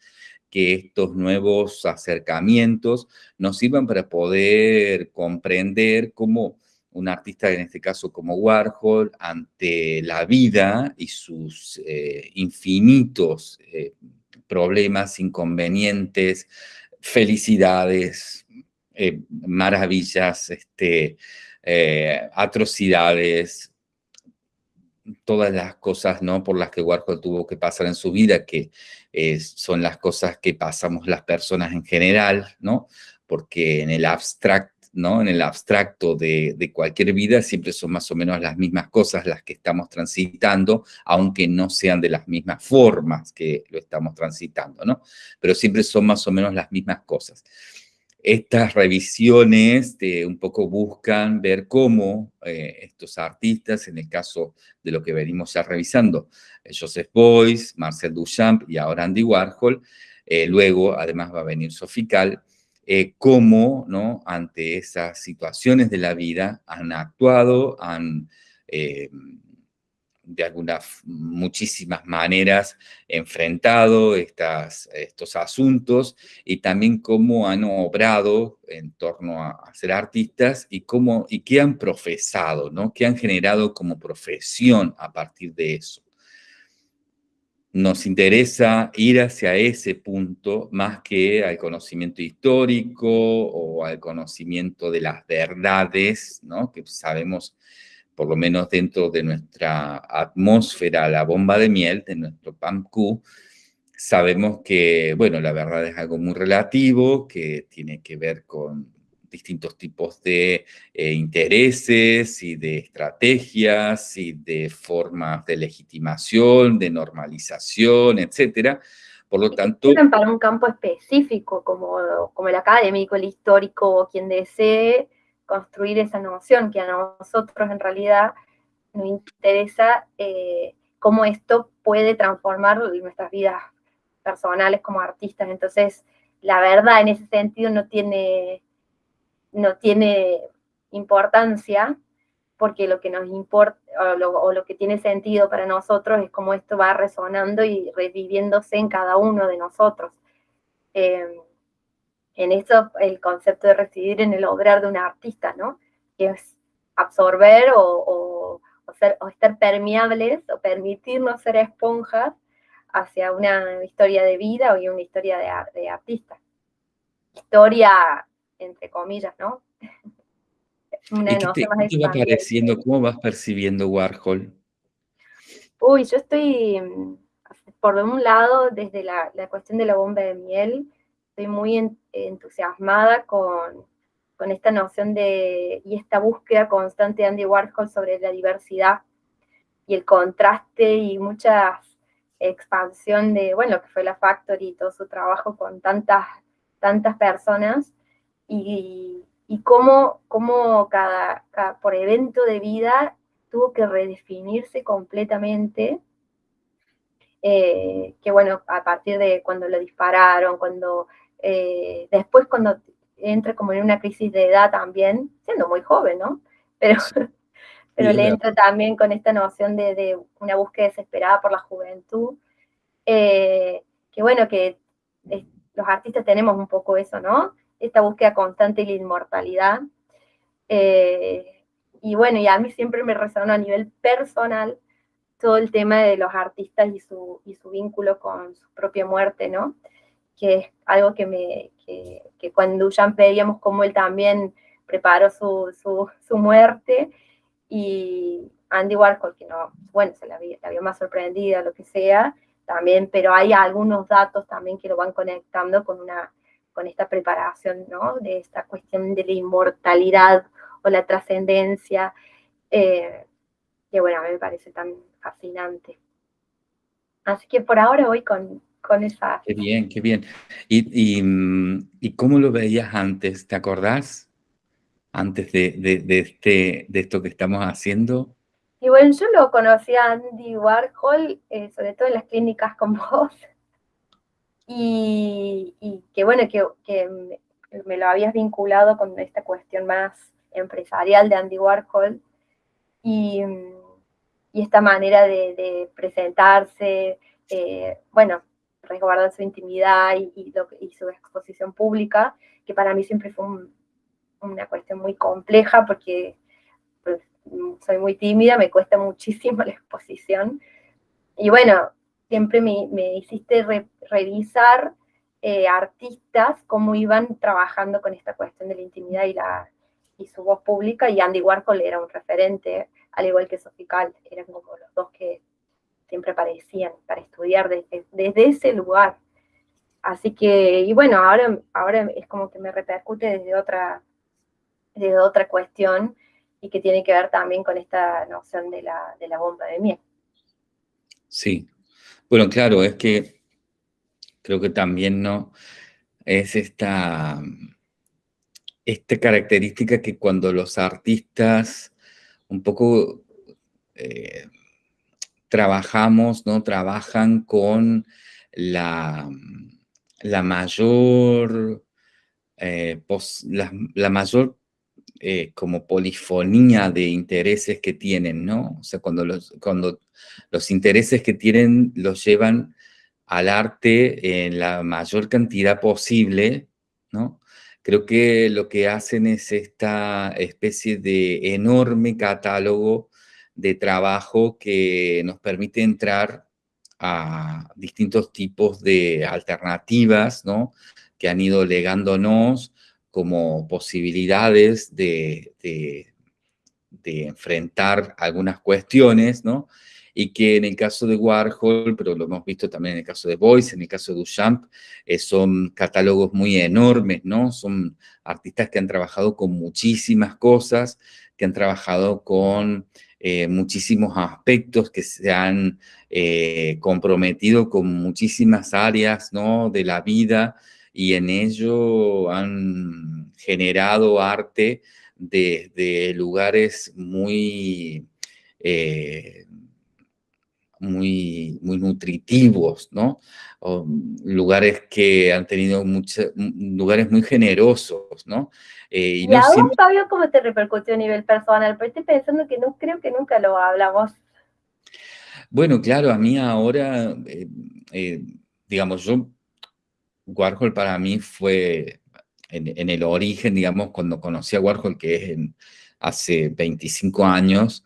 que estos nuevos acercamientos nos sirvan para poder comprender cómo un artista, en este caso como Warhol, ante la vida y sus eh, infinitos eh, problemas, inconvenientes, felicidades, eh, maravillas, este, atrocidades, todas las cosas ¿no? por las que Warhol tuvo que pasar en su vida, que son las cosas que pasamos las personas en general, ¿no? porque en el abstract ¿no? En el abstracto de, cualquier vida siempre son más o menos las mismas cosas las que estamos transitando, aunque no sean de las mismas formas que lo estamos transitando, ¿no? Pero siempre son más o menos las mismas cosas. Estas revisiones un poco buscan ver cómo eh, estos artistas, en el caso de lo que venimos ya revisando, eh, Joseph Beuys, Marcel Duchamp y ahora Andy Warhol, eh, luego además va a venir Sofical, eh, cómo ¿no? ante esas situaciones de la vida han actuado, han de algunas muchísimas maneras enfrentado estas, estos asuntos y también cómo han obrado en torno a, ser artistas y, cómo, y qué han profesado, ¿no? qué han generado como profesión a partir de eso nos interesa ir hacia ese punto más que al conocimiento histórico o al conocimiento de las verdades, ¿no? que sabemos, por lo menos dentro de nuestra atmósfera, la bomba de miel, de nuestro PAMQ, sabemos que, bueno, la verdad es algo muy relativo, que tiene que ver con distintos tipos de eh, intereses y de estrategias y de formas de legitimación, de normalización, etcétera. Por lo tanto... Para un campo específico, como, como el académico, el histórico, quien desee construir esa noción, que a nosotros en realidad nos interesa eh, cómo esto puede transformar nuestras vidas personales como artistas. Entonces, la verdad en ese sentido no tiene no tiene importancia, porque lo que nos importa, o lo, que tiene sentido para nosotros es cómo esto va resonando y reviviéndose en cada uno de nosotros. Em, en eso el concepto de residir en el obrar de un artista, ¿no? Que es absorber o, ser, o estar permeables o permitirnos ser esponjas hacia una historia de vida o una historia de, de artista. Historia entre comillas, ¿no? Una ¿Y qué te, va pareciendo? ¿Cómo vas percibiendo Warhol? Uy, yo estoy, mm, por un lado, desde la, cuestión de la bomba de miel, estoy muy entusiasmada con, con, esta noción de, y esta búsqueda constante de Andy Warhol sobre la diversidad y el contraste y mucha expansión de, bueno, que fue la Factory y todo su trabajo con tantas, tantas personas, y, y cómo, cómo cada, por evento de vida tuvo que redefinirse completamente, eh, que bueno, a partir de cuando lo dispararon, cuando eh, después cuando entra como en una crisis de edad también, siendo muy joven, ¿no? Pero, pero le entra también con esta noción de, una búsqueda desesperada por la juventud, eh, bueno, que los artistas tenemos un poco eso, ¿no? Esta búsqueda constante de la inmortalidad. Eh, y bueno, y a mí siempre me resonó a nivel personal todo el tema de los artistas y su, y su vínculo con su propia muerte, ¿no? Que es algo que, me, que, que cuando Jean veíamos cómo él también preparó su, su, su, muerte y Andy Warhol, que no, bueno, se la había, había más sorprendida, lo que sea, también, pero hay algunos datos también que lo van conectando con, una, con esta preparación, ¿no? De esta cuestión de la inmortalidad o la trascendencia, eh, que bueno, a mí me parece tan fascinante. Así que por ahora voy con, con esa... Qué bien, qué bien. ¿Y, y, y cómo lo veías antes? ¿Te acordás? Antes de, de, de, este, de esto que estamos haciendo. Y bueno, yo lo conocí a Andy Warhol, eh, sobre todo en las clínicas con vos. Y, y que bueno, que, que me, me, lo habías vinculado con esta cuestión más empresarial de Andy Warhol. Y, y esta manera de, de presentarse, eh, bueno, resguardar su intimidad y, y, lo, y, su exposición pública, que para mí siempre fue un, una cuestión muy compleja porque pues, soy muy tímida, me cuesta muchísimo la exposición. Y bueno, siempre me, me hiciste re, revisar eh, artistas cómo iban trabajando con esta cuestión de la intimidad y, la, y su voz pública, y Andy Warhol era un referente, al igual que Sophie eran como los dos que siempre aparecían para estudiar desde, desde ese lugar. Así que, y bueno, ahora, ahora es como que me repercute desde otra, desde otra cuestión, y que tiene que ver también con esta noción de la, de la bomba de miel. Sí, bueno, claro, es que creo que también no es esta, esta característica que cuando los artistas un poco eh, trabajamos, ¿no? Trabajan con la, la mayor, eh, la, mayor eh, como polifonía de intereses que tienen, ¿no? O sea, cuando los, cuando los intereses que tienen los llevan al arte en la mayor cantidad posible, ¿no? Creo que lo que hacen es esta especie de enorme catálogo de trabajo que nos permite entrar a distintos tipos de alternativas, ¿no? Que han ido legándonos como posibilidades de, de, enfrentar algunas cuestiones, ¿no? Y que en el caso de Warhol, pero lo hemos visto también en el caso de Boyce, en el caso de Duchamp, eh, son catálogos muy enormes, ¿no? Son artistas que han trabajado con muchísimas cosas, que han trabajado con eh, muchísimos aspectos, que se han eh, comprometido con muchísimas áreas, ¿no? De la vida, y en ello han generado arte desde de lugares muy, eh, muy, muy nutritivos, ¿no? O lugares que han tenido muchos, lugares muy generosos, ¿no? Eh, y, y no siempre... Fabio, ¿cómo te repercutió a nivel personal? Pero estoy pensando que no creo que nunca lo hablamos. Bueno, claro, a mí ahora, eh, eh, digamos, yo Warhol para mí fue en, en, el origen, digamos, cuando conocí a Warhol, que es en, hace 25 años,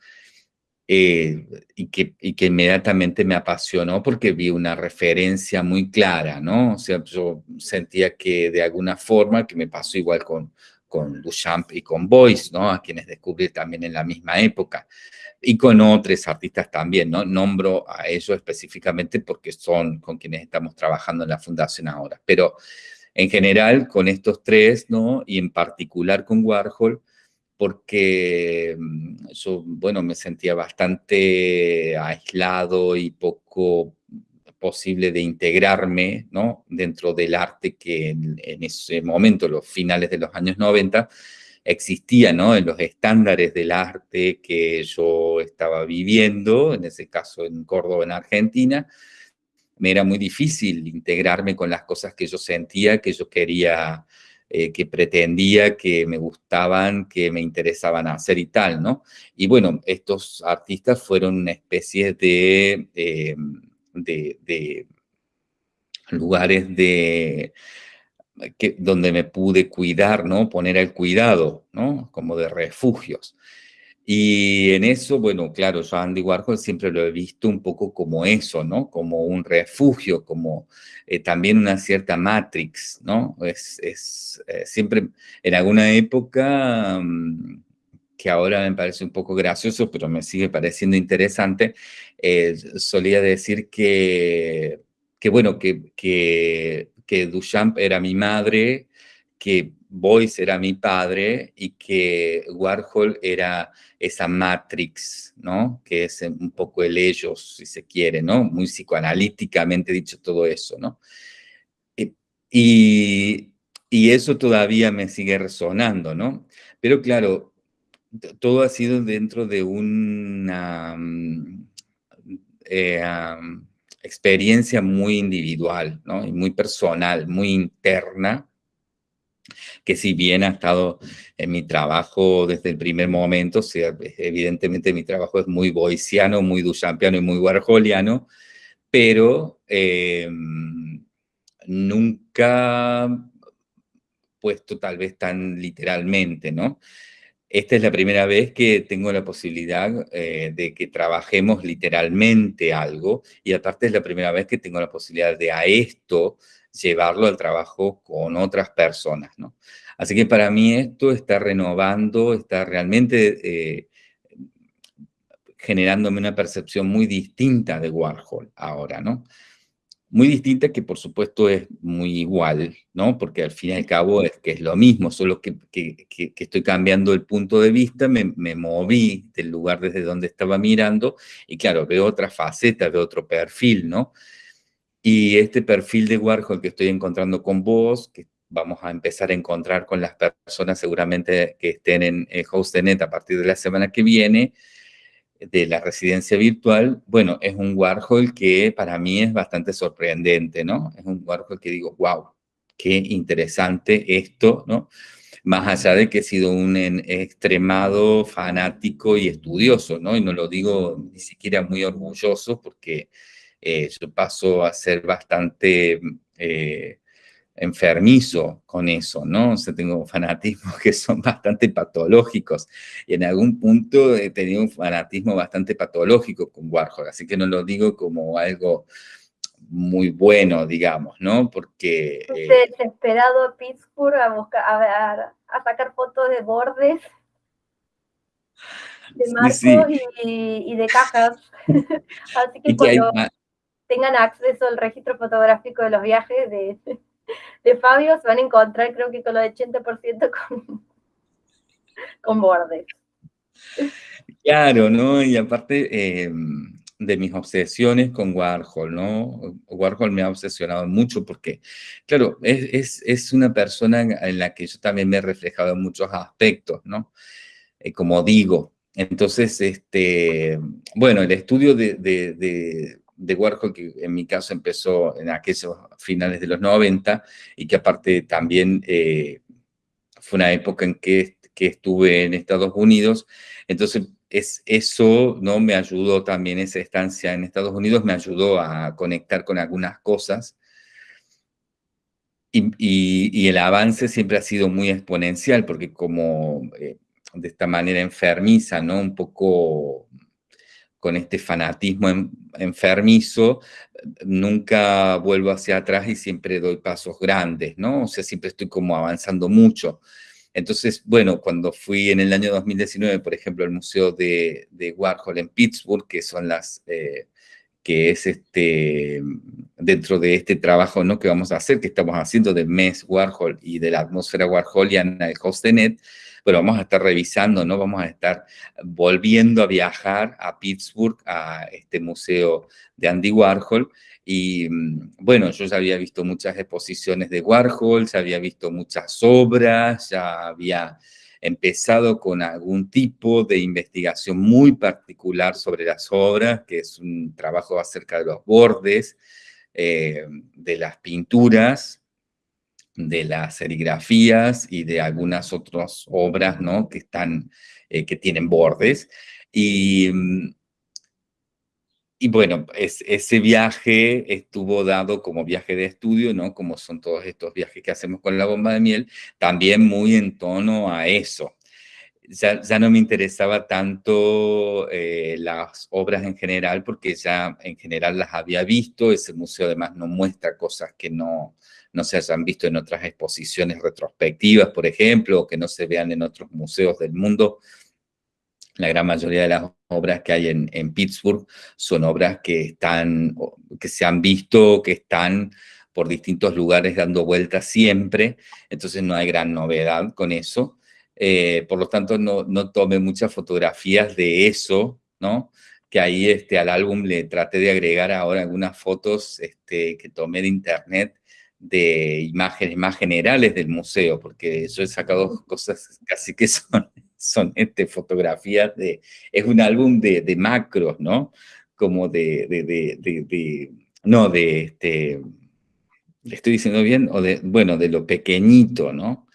eh, y, que, y que inmediatamente me apasionó porque vi una referencia muy clara, ¿no? O sea, yo sentía que de alguna forma, que me pasó igual con, con Duchamp y con Boyce, ¿no? A quienes descubrí también en la misma época. Y con otros artistas también, ¿no? Nombro a ellos específicamente porque son con quienes estamos trabajando en la fundación ahora. Pero en general con estos tres, ¿no? Y en particular con Warhol, porque mm, yo, bueno, me sentía bastante aislado y poco posible de integrarme ¿no? dentro del arte que en, ese momento, los finales de los años 90, existía ¿no? en los estándares del arte que yo estaba viviendo, en ese caso en Córdoba, en Argentina, me era muy difícil integrarme con las cosas que yo sentía, que yo quería, eh, que pretendía, que me gustaban, que me interesaban hacer y tal, ¿no? Y bueno, estos artistas fueron una especie de... Eh, de, lugares de, donde me pude cuidar, ¿no? Poner el cuidado, ¿no? Como de refugios. Y en eso, bueno, claro, yo Andy Warhol siempre lo he visto un poco como eso, ¿no? Como un refugio, como eh, también una cierta matrix, ¿no? Es, es eh, siempre, en alguna época, mm, que ahora me parece un poco gracioso, pero me sigue pareciendo interesante, eh, solía decir que, que bueno, que, que, Duchamp era mi madre, que Boyce era mi padre y que Warhol era esa matrix, ¿no? Que es un poco el ellos, si se quiere, ¿no? Muy psicoanalíticamente dicho todo eso, ¿no? Y, y eso todavía me sigue resonando, ¿no? Pero claro, todo ha sido dentro de una mm, eh, experiencia muy individual, ¿no? Y muy personal, muy interna, que si bien ha estado en mi trabajo desde el primer momento, sea, evidentemente mi trabajo es muy boiciano, muy duchampiano y muy warholiano, pero em, nunca puesto tal vez tan literalmente, ¿no? Esta es la primera vez que tengo la posibilidad eh, de que trabajemos literalmente algo y aparte es la primera vez que tengo la posibilidad de a esto llevarlo al trabajo con otras personas, ¿no? Así que para mí esto está renovando, está realmente eh, generándome una percepción muy distinta de Warhol ahora, ¿no? Muy distinta que por supuesto es muy igual, ¿no? Porque al fin y al cabo es que es lo mismo, solo que, estoy cambiando el punto de vista, me, me, moví del lugar desde donde estaba mirando y claro, veo otra faceta, veo otro perfil, ¿no? Y este perfil de Warhol que estoy encontrando con vos, que vamos a empezar a encontrar con las personas seguramente que estén en el HostNet a partir de la semana que viene, de la residencia virtual, bueno, es un Warhol que para mí es bastante sorprendente, ¿no? Es un Warhol que digo, wow, qué interesante esto, ¿no? Más allá de que he sido un extremado fanático y estudioso, ¿no? Y no lo digo ni siquiera muy orgulloso porque eh, yo paso a ser bastante eh, enfermizo con eso, ¿no? O sea, tengo fanatismos que son bastante patológicos y en algún punto he tenido un fanatismo bastante patológico con Warhol, así que no lo digo como algo muy bueno, digamos, ¿no? Porque... Eh, desesperado a Pittsburgh a, buscar, a, a, sacar fotos de bordes, de marcos Y, de cajas. así que, cuando tengan acceso al registro fotográfico de los viajes de, de Fabio, se van a encontrar creo que con lo de 80% con, con bordes. Claro, ¿no? Y aparte em, de mis obsesiones con Warhol, ¿no? Warhol me ha obsesionado mucho porque, claro, es, es, una persona en la que yo también me he reflejado en muchos aspectos, ¿no? Eh, como digo, entonces, este, bueno, el estudio de, de Warhol, que en mi caso empezó en aquellos finales de los 90 y que aparte también eh, fue una época en que, que, estuve en Estados Unidos. Entonces, es, eso ¿no? me ayudó también, esa estancia en Estados Unidos me ayudó a conectar con algunas cosas. Y, y, el avance siempre ha sido muy exponencial, porque como eh, de esta manera enfermiza, ¿no? Un poco con este fanatismo enfermizo, nunca vuelvo hacia atrás y siempre doy pasos grandes, ¿no? O sea, siempre estoy como avanzando mucho. Entonces, bueno, cuando fui en el año 2019, por ejemplo, al Museo de, Warhol en Pittsburgh, que son las, eh, que es este, dentro de este trabajo ¿no? que vamos a hacer, que estamos haciendo de mes Warhol y de la atmósfera warholiana, el HostNet, pero vamos a estar revisando, ¿no? Vamos a estar volviendo a viajar a Pittsburgh, a este museo de Andy Warhol, y mm, bueno, yo ya había visto muchas exposiciones de Warhol, ya había visto muchas obras, ya había empezado con algún tipo de investigación muy particular sobre las obras, que es un trabajo acerca de los bordes, eh, de las pinturas, de las serigrafías y de algunas otras obras, ¿no? Que, están, eh, que tienen bordes. Y, mm, y bueno, ese viaje estuvo dado como viaje de estudio, ¿no? Como son todos estos viajes que hacemos con la bomba de miel, también muy en tono a eso. Ya, ya no me interesaba tanto eh, las obras en general, porque ya en general las había visto, ese museo además no muestra cosas que no, no se hayan visto en otras exposiciones retrospectivas, por ejemplo, o que no se vean en otros museos del mundo, la gran mayoría de las obras que hay en, Pittsburgh son obras que, están, que se han visto, que están por distintos lugares dando vueltas siempre, entonces no hay gran novedad con eso. Eh, por lo tanto, no, no tome muchas fotografías de eso, ¿no? Que ahí este, al álbum le traté de agregar ahora algunas fotos este, que tomé de internet de imágenes más generales del museo, porque yo he sacado cosas casi que son son este, fotografías de, es un álbum de, de macros, ¿no? Como de, de, de, no, de, este, ¿le estoy diciendo bien? O de, bueno, de lo pequeñito, ¿no?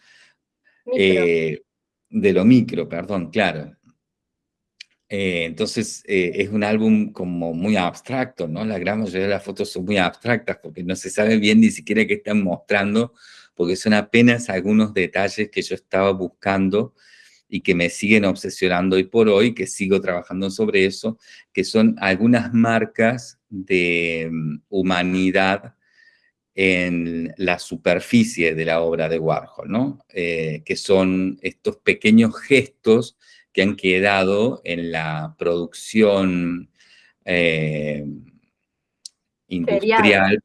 Eh, de lo micro, perdón, claro. Eh, entonces, eh, es un álbum como muy abstracto, ¿no? La gran mayoría de las fotos son muy abstractas porque no se sabe bien ni siquiera qué están mostrando, porque son apenas algunos detalles que yo estaba buscando y que me siguen obsesionando hoy por hoy, que sigo trabajando sobre eso, que son algunas marcas de mm, humanidad en la superficie de la obra de Warhol, ¿no? Eh, que son estos pequeños gestos que han quedado en la producción eh, industrial,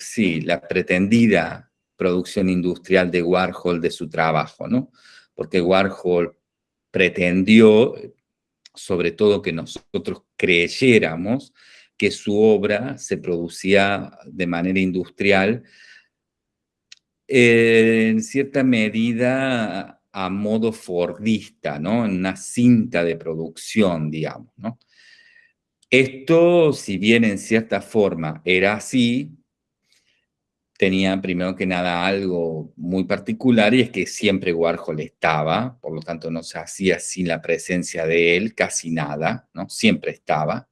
sí, la pretendida producción industrial de Warhol de su trabajo, ¿no? porque Warhol pretendió, sobre todo que nosotros creyéramos, que su obra se producía de manera industrial, en cierta medida a modo fordista, ¿no? En una cinta de producción, digamos, ¿no? Esto, si bien en cierta forma era así, tenía primero que nada algo muy particular y es que siempre Warhol estaba, por lo tanto no se hacía sin la presencia de él casi nada, ¿no? Siempre estaba.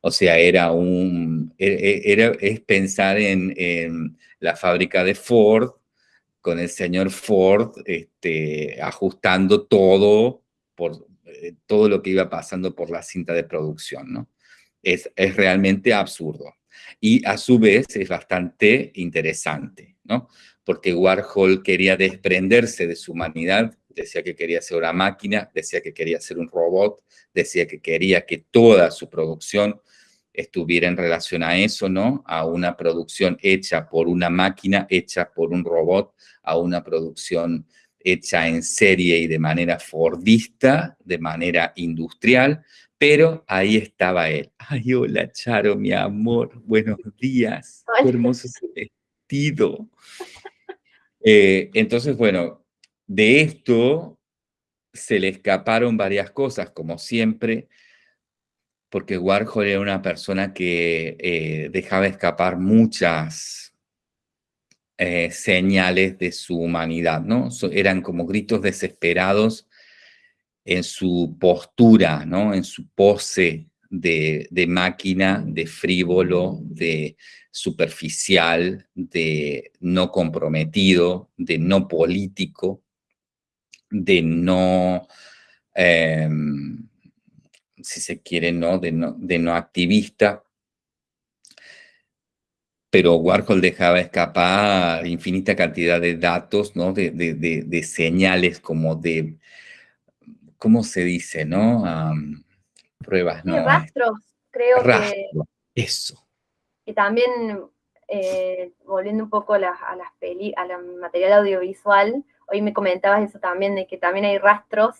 O sea, era un, e, e, era, es pensar en, la fábrica de Ford, con el señor Ford este, ajustando todo, por, eh, todo lo que iba pasando por la cinta de producción, ¿no? Es, es realmente absurdo y a su vez es bastante interesante, ¿no? Porque Warhol quería desprenderse de su humanidad, decía que quería ser una máquina, decía que quería ser un robot, decía que quería que toda su producción estuviera en relación a eso, ¿no? A una producción hecha por una máquina, hecha por un robot, a una producción hecha en serie y de manera fordista, de manera industrial, pero ahí estaba él. Ay, hola, Charo, mi amor. Buenos días. Qué hermoso ese vestido. Eh, entonces, bueno, de esto se le escaparon varias cosas, como siempre, porque Warhol era una persona que eh, dejaba escapar muchas eh, señales de su humanidad, ¿no? eran como gritos desesperados en su postura, ¿no? en su pose de, máquina, de frívolo, de superficial, de no comprometido, de no político, de no, em, si se quiere, ¿no? De, no, de no activista. Pero Warhol dejaba escapar infinita cantidad de datos, ¿no? de, de señales como de ¿cómo se dice, no? pruebas, ¿no? Rastros, creo que... Eso. Y también, eh, volviendo un poco a las, a las peli, a la material audiovisual, hoy me comentabas eso también, de que también hay rastros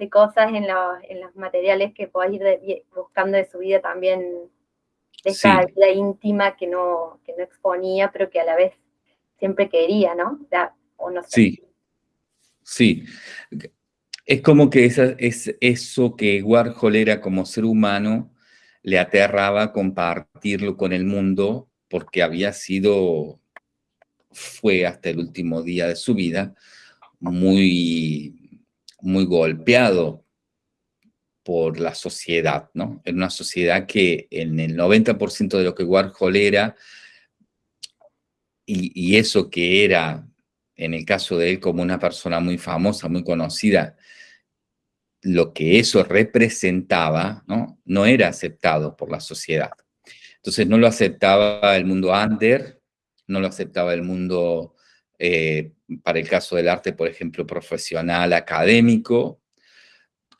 de cosas en, en los materiales que podés ir buscando de su vida también, de esa vida íntima que no, que no exponía, pero que a la vez siempre quería, ¿no? O no sé. Sí, sí. Es como que esa, es eso que Warhol era como ser humano, le aterraba compartirlo con el mundo porque había sido, fue hasta el último día de su vida, muy, muy golpeado por la sociedad, ¿no? En una sociedad que en el 90% de lo que Warhol era, y, y, eso que era, en el caso de él, como una persona muy famosa, muy conocida, lo que eso representaba, ¿no? No era aceptado por la sociedad. Entonces no lo aceptaba el mundo under, no lo aceptaba el mundo, eh, para el caso del arte, por ejemplo, profesional, académico,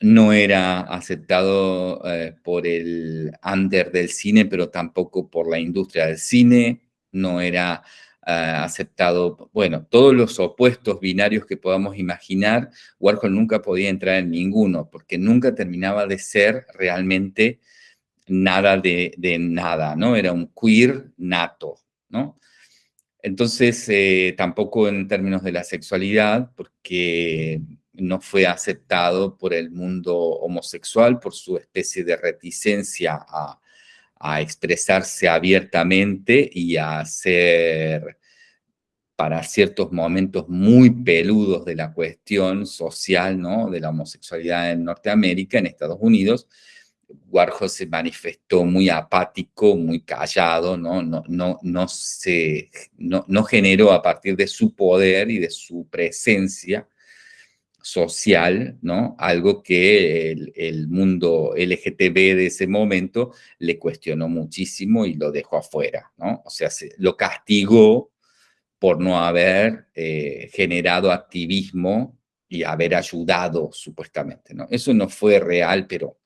no era aceptado eh, por el under del cine, pero tampoco por la industria del cine, no era eh, aceptado, bueno, todos los opuestos binarios que podamos imaginar, Warhol nunca podía entrar en ninguno, porque nunca terminaba de ser realmente nada de, nada, ¿no? Era un queer nato, ¿no? Entonces, eh, tampoco en términos de la sexualidad, porque no fue aceptado por el mundo homosexual, por su especie de reticencia a, expresarse abiertamente y a hacer para ciertos momentos muy peludos de la cuestión social, ¿no? De la homosexualidad en Norteamérica, en Estados Unidos, Warhol se manifestó muy apático, muy callado, ¿no? No, no, no, se, no, no generó a partir de su poder y de su presencia social, ¿no? Algo que el, mundo LGTB de ese momento le cuestionó muchísimo y lo dejó afuera, ¿no? O sea, se, lo castigó por no haber eh, generado activismo y haber ayudado, supuestamente, ¿no? Eso no fue real, pero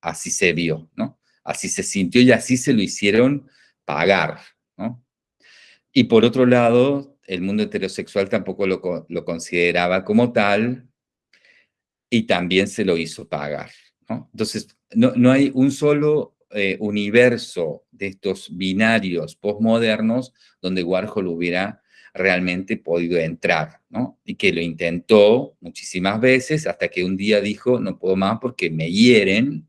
así se vio, ¿no? Así se sintió y así se lo hicieron pagar, ¿no? Y por otro lado, el mundo heterosexual tampoco lo, consideraba como tal y también se lo hizo pagar, ¿no? Entonces, no, hay un solo eh, universo de estos binarios postmodernos donde Warhol hubiera realmente podido entrar, ¿no? Y que lo intentó muchísimas veces hasta que un día dijo, no puedo más porque me hieren,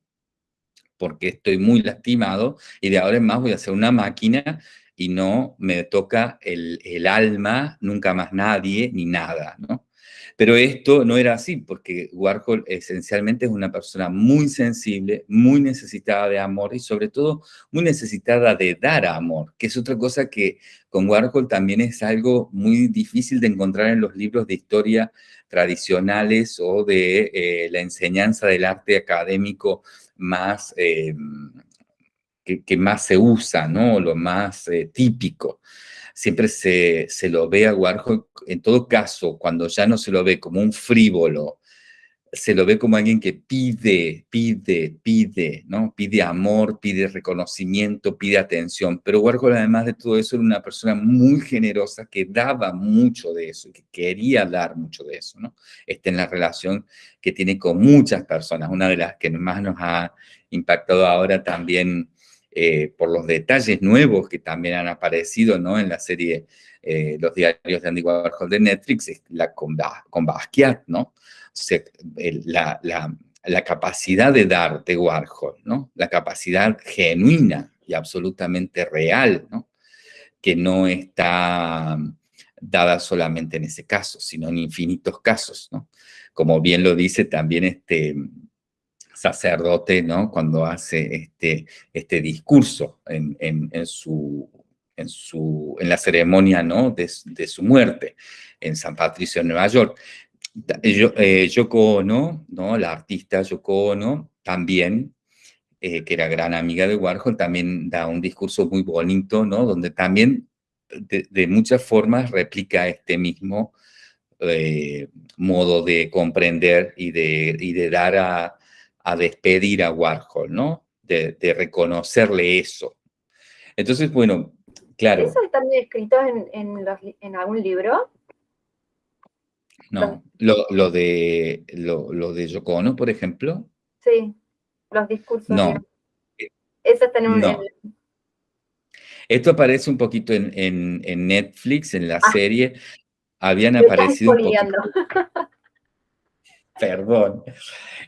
porque estoy muy lastimado y de ahora en más voy a ser una máquina y no me toca el, alma, nunca más nadie, ni nada, ¿no? Pero esto no era así, porque Warhol esencialmente es una persona muy sensible, muy necesitada de amor y sobre todo muy necesitada de dar amor, que es otra cosa que con Warhol también es algo muy difícil de encontrar en los libros de historia tradicionales o de eh, la enseñanza del arte académico más, eh, que, más se usa, ¿no? Lo más eh, típico. Siempre se, se, lo ve a Warhol, en todo caso, cuando ya no se lo ve como un frívolo, se lo ve como alguien que pide, pide, pide, ¿no? Pide amor, pide reconocimiento, pide atención. Pero Warhol, además de todo eso, era una persona muy generosa que daba mucho de eso, que quería dar mucho de eso, ¿no? Está en la relación que tiene con muchas personas. Una de las que más nos ha impactado ahora también eh, por los detalles nuevos que también han aparecido, ¿no? En la serie eh, Los diarios de Andy Warhol de Netflix, es la con, con Basquiat, ¿no? La, la, capacidad de dar de Warhol, ¿no? La capacidad genuina y absolutamente real, ¿no? Que no está dada solamente en ese caso, sino en infinitos casos, ¿no? Como bien lo dice también este sacerdote, ¿no? Cuando hace este, este discurso en, en, su, en, su, en la ceremonia, ¿no? De, su muerte en San Patricio, Nueva York. Eh, Yoko Ono, ¿no? la artista Yoko Ono, también, eh, que era gran amiga de Warhol, también da un discurso muy bonito, ¿no? donde también de, muchas formas replica este mismo eh, modo de comprender y de, y de dar a, a, despedir a Warhol, ¿no? De, reconocerle eso. Entonces, bueno, claro. ¿Eso está escrito en, en, en algún libro? No, lo, lo, de, lo, lo de Yoko Ono, por ejemplo. Sí, los discursos. No. Eso está en un... No. Esto aparece un poquito en, en, en Netflix, en la ah. serie. Habían aparecido un poquito... Perdón.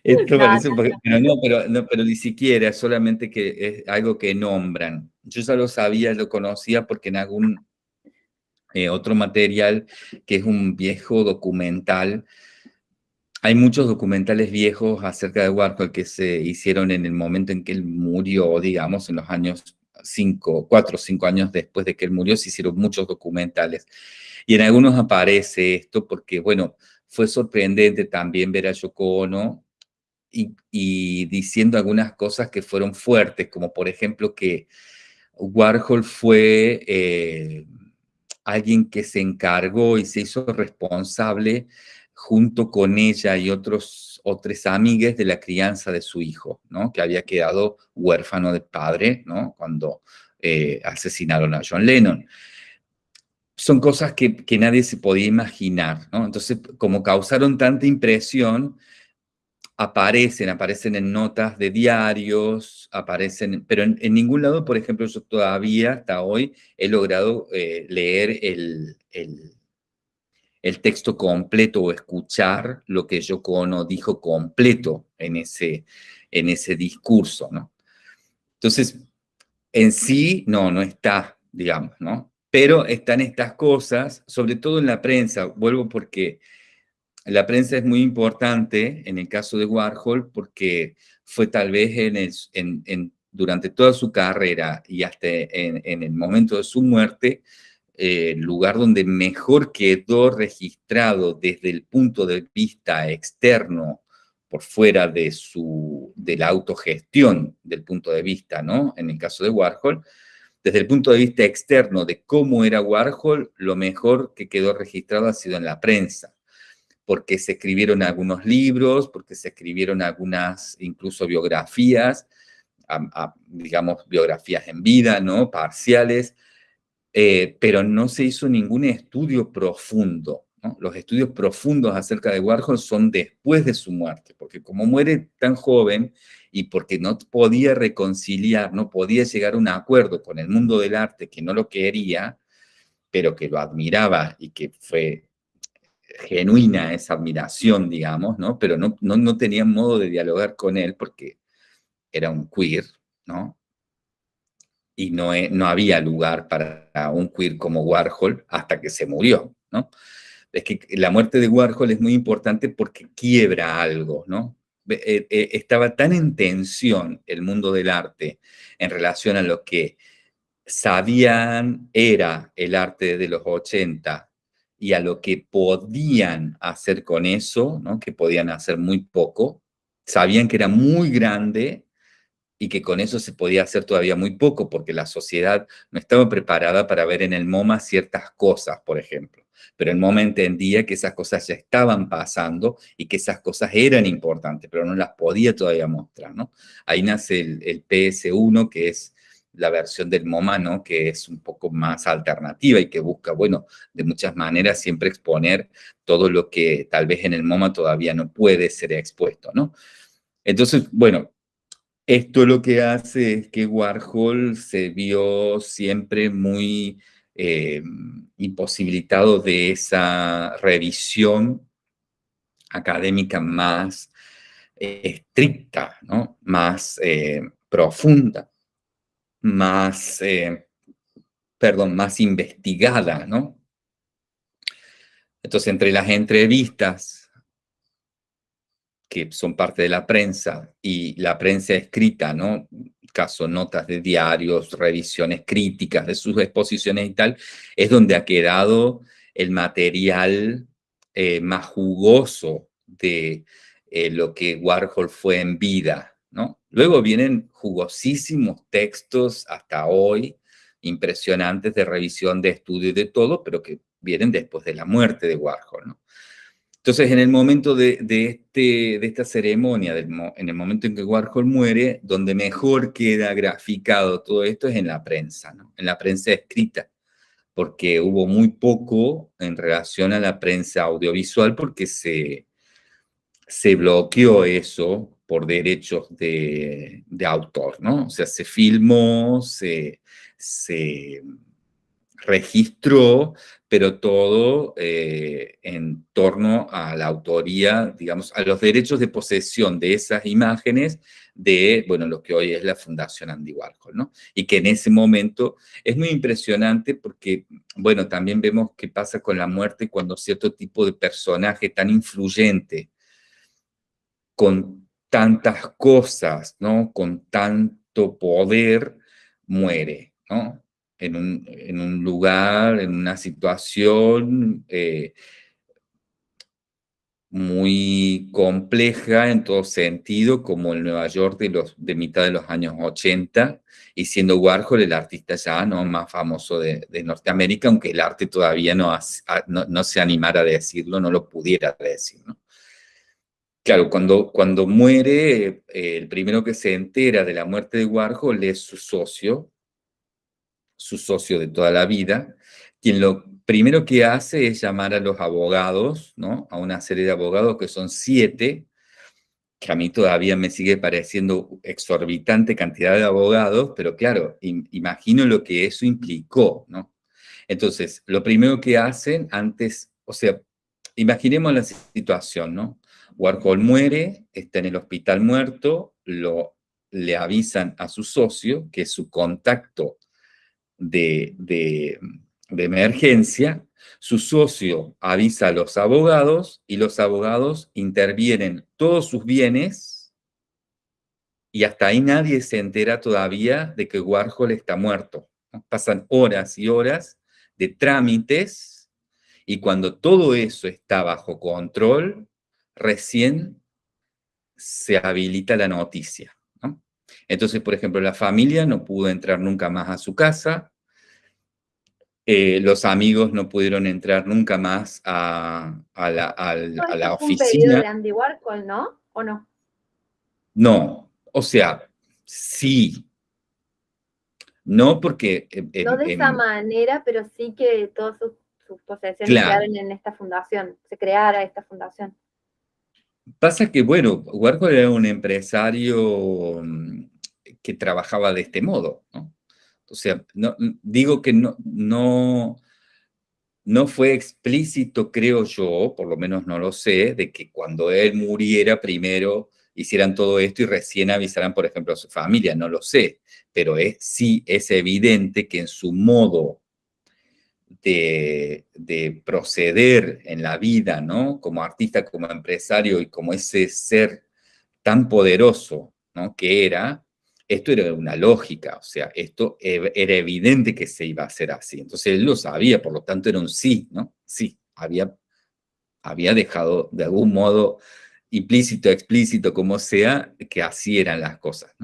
Esto no, parece un poquito... Pero no, pero, no, pero ni siquiera, solamente que es algo que nombran. Yo ya lo sabía, lo conocía porque en algún eh, otro material que es un viejo documental hay muchos documentales viejos acerca de Warhol que se hicieron en el momento en que él murió, digamos, en los años cinco, cuatro o cinco años después de que él murió, se hicieron muchos documentales. Y en algunos aparece esto porque, bueno, fue sorprendente también ver a Yoko Ono y, diciendo algunas cosas que fueron fuertes, como por ejemplo que Warhol fue eh, alguien que se encargó y se hizo responsable junto con ella y otros, otras amigas de la crianza de su hijo, ¿no? que había quedado huérfano de padre ¿no? cuando eh, asesinaron a John Lennon. Son cosas que, que, nadie se podía imaginar, ¿no? Entonces, como causaron tanta impresión, aparecen, aparecen en notas de diarios, aparecen, pero en, ningún lado, por ejemplo, yo todavía hasta hoy he logrado eh, leer el, el, texto completo o escuchar lo que Yoko Ono dijo completo en ese, en ese discurso, ¿no? Entonces, en sí, no, no está, digamos, ¿no? Pero están estas cosas, sobre todo en la prensa, vuelvo porque la prensa es muy importante en el caso de Warhol porque fue tal vez en en, durante toda su carrera y hasta en, el momento de su muerte, el lugar donde mejor quedó registrado desde el punto de vista externo, por fuera de, su, de la autogestión del punto de vista, ¿no? En el caso de Warhol, desde el punto de vista externo de cómo era Warhol, lo mejor que quedó registrado ha sido en la prensa, porque se escribieron algunos libros, porque se escribieron algunas incluso biografías, digamos, biografías en vida, ¿no? Parciales, eh, pero no se hizo ningún estudio profundo. Los estudios profundos acerca de Warhol son después de su muerte, porque como muere tan joven y porque no podía reconciliar, no podía llegar a un acuerdo con el mundo del arte que no lo quería, pero que lo admiraba y que fue genuina esa admiración, digamos, ¿no? Pero no, no, no tenían modo de dialogar con él porque era un queer, ¿no? y no, no había lugar para un queer como Warhol hasta que se murió, ¿no? Es que la muerte de Warhol es muy importante porque quiebra algo, ¿no? Eh, eh, estaba tan en tensión el mundo del arte en relación a lo que sabían era el arte de los 80 y a lo que podían hacer con eso, ¿no? que podían hacer muy poco, sabían que era muy grande y que con eso se podía hacer todavía muy poco, porque la sociedad no estaba preparada para ver en el MoMA ciertas cosas, por ejemplo. Pero el MoMA entendía que esas cosas ya estaban pasando y que esas cosas eran importantes, pero no las podía todavía mostrar, ¿no? Ahí nace el, PS1, que es la versión del MoMA, ¿no? Que es un poco más alternativa y que busca, bueno, de muchas maneras siempre exponer todo lo que tal vez en el MoMA todavía no puede ser expuesto, ¿no? Entonces, bueno, esto lo que hace es que Warhol se vio siempre muy eh, imposibilitado de esa revisión académica más eh, estricta, ¿no? más eh, profunda, más, perdón, más investigada, ¿no? Entonces, entre las entrevistas que son parte de la prensa y la prensa escrita, ¿no? Caso notas de diarios, revisiones críticas de sus exposiciones y tal, es donde ha quedado el material eh, más jugoso de eh, lo que Warhol fue en vida, ¿no? Luego vienen jugosísimos textos hasta hoy, impresionantes de revisión de estudio y de todo, pero que vienen después de la muerte de Warhol, ¿no? Entonces, en el momento de, este, de esta ceremonia, en el momento en que Warhol muere, donde mejor queda graficado todo esto es en la prensa, en la prensa escrita, porque hubo muy poco en relación a la prensa audiovisual, porque se, se bloqueó eso por derechos de, autor, ¿no? O sea, se filmó, se, se registró, pero todo eh, en torno a la autoría, digamos, a los derechos de posesión de esas imágenes de, bueno, lo que hoy es la Fundación Andy Warhol, ¿no? Y que en ese momento es muy impresionante porque, bueno, también vemos qué pasa con la muerte cuando cierto tipo de personaje tan influyente con tantas cosas, ¿no? Con tanto poder, muere, ¿no? En un, lugar, en una situación eh, muy compleja en todo sentido, como el Nueva York de, los, de mitad de los años 80, y siendo Warhol el artista ya ¿no? más famoso de, Norteamérica, aunque el arte todavía no, no, se animara a decirlo, no lo pudiera decir. ¿no? Claro, cuando, cuando muere, eh, el primero que se entera de la muerte de Warhol es su socio, su socio de toda la vida, quien lo primero que hace es llamar a los abogados, ¿no? A una serie de abogados que son siete, que a mí todavía me sigue pareciendo exorbitante cantidad de abogados, pero claro, imagino lo que eso implicó, ¿no? Entonces, lo primero que hacen antes, o sea, imaginemos la situación, ¿no? Warhol muere, está en el hospital muerto, lo, le avisan a su socio, que es su contacto de, de, de emergencia, su socio avisa a los abogados y los abogados intervienen todos sus bienes y hasta ahí nadie se entera todavía de que Warhol está muerto. Pasan horas y horas de trámites y cuando todo eso está bajo control, recién se habilita la noticia. Entonces, por ejemplo, la familia no pudo entrar nunca más a su casa, eh, los amigos no pudieron entrar nunca más a, la, a, la oficina. de Andy Warhol, ¿no? ¿O no? No, o sea, sí. No porque... no de esa manera, pero sí que todas sus, posesiones quedaron en esta fundación, se creara esta fundación. Pasa que, bueno, Warhol era un empresario mm, que trabajaba de este modo, ¿no? O sea, no, digo que no, no, no fue explícito, creo yo, por lo menos no lo sé, de que cuando él muriera primero hicieran todo esto y recién avisaran, por ejemplo, a su familia, no lo sé, pero es, sí es evidente que en su modo de, de, proceder en la vida, ¿no? Como artista, como empresario y como ese ser tan poderoso, ¿no? Que era, esto era una lógica, o sea, esto e, era evidente que se iba a hacer así. Entonces él lo sabía, por lo tanto era un sí, ¿no? Sí, había, había dejado de algún modo implícito, explícito, como sea, que así eran las cosas.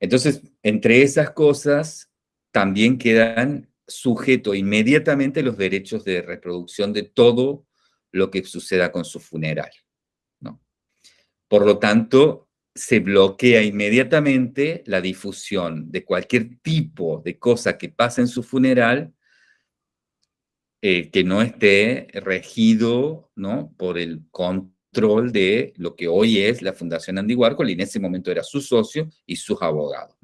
Entonces, entre esas cosas también quedan sujetos inmediatamente los derechos de reproducción de todo lo que suceda con su funeral, ¿no? Por lo tanto, se bloquea inmediatamente la difusión de cualquier tipo de cosa que pase en su funeral eh, que no esté regido ¿no? por el control de lo que hoy es la Fundación Andy Warhol y en ese momento era su socio y sus abogados.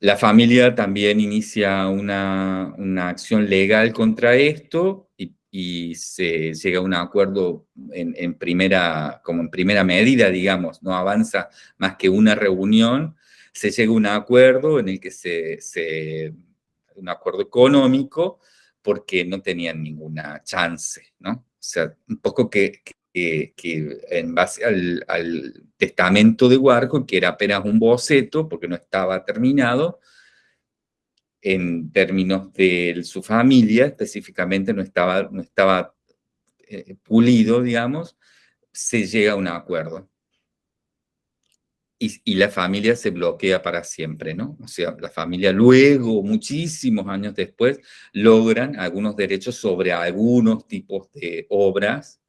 La familia también inicia una, una acción legal contra esto y se llega a un acuerdo en, primera, como en primera medida, digamos, no avanza más que una reunión, se llega a un acuerdo en el que se, un acuerdo económico, porque no tenían ninguna chance, ¿no? O sea, un poco que, que, en base al, testamento de Warhol, que era apenas un boceto, porque no estaba terminado, en términos de su familia, específicamente no estaba, no estaba eh, pulido, digamos, se llega a un acuerdo. Y, la familia se bloquea para siempre, ¿no? O sea, la familia luego, muchísimos años después, logran algunos derechos sobre algunos tipos de obras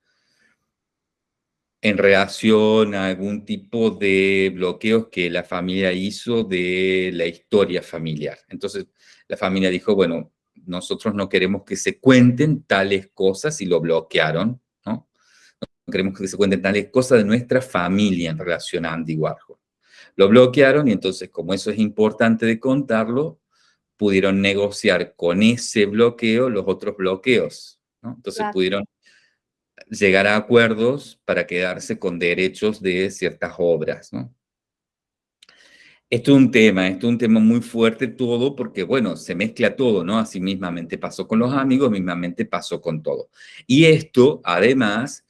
en relación a algún tipo de bloqueos que la familia hizo de la historia familiar. Entonces, la familia dijo, bueno, nosotros no queremos que se cuenten tales cosas y lo bloquearon, ¿no? No queremos que se cuenten tales cosas de nuestra familia en relación a Andy Warhol. Lo bloquearon y entonces, como eso es importante de contarlo, pudieron negociar con ese bloqueo los otros bloqueos, ¿no? Entonces pudieron llegar a acuerdos para quedarse con derechos de ciertas obras, ¿no? Esto es un tema, esto es un tema muy fuerte todo porque, bueno, se mezcla todo, ¿no? Así mismamente pasó con los amigos, mismamente pasó con todo. Y esto, además,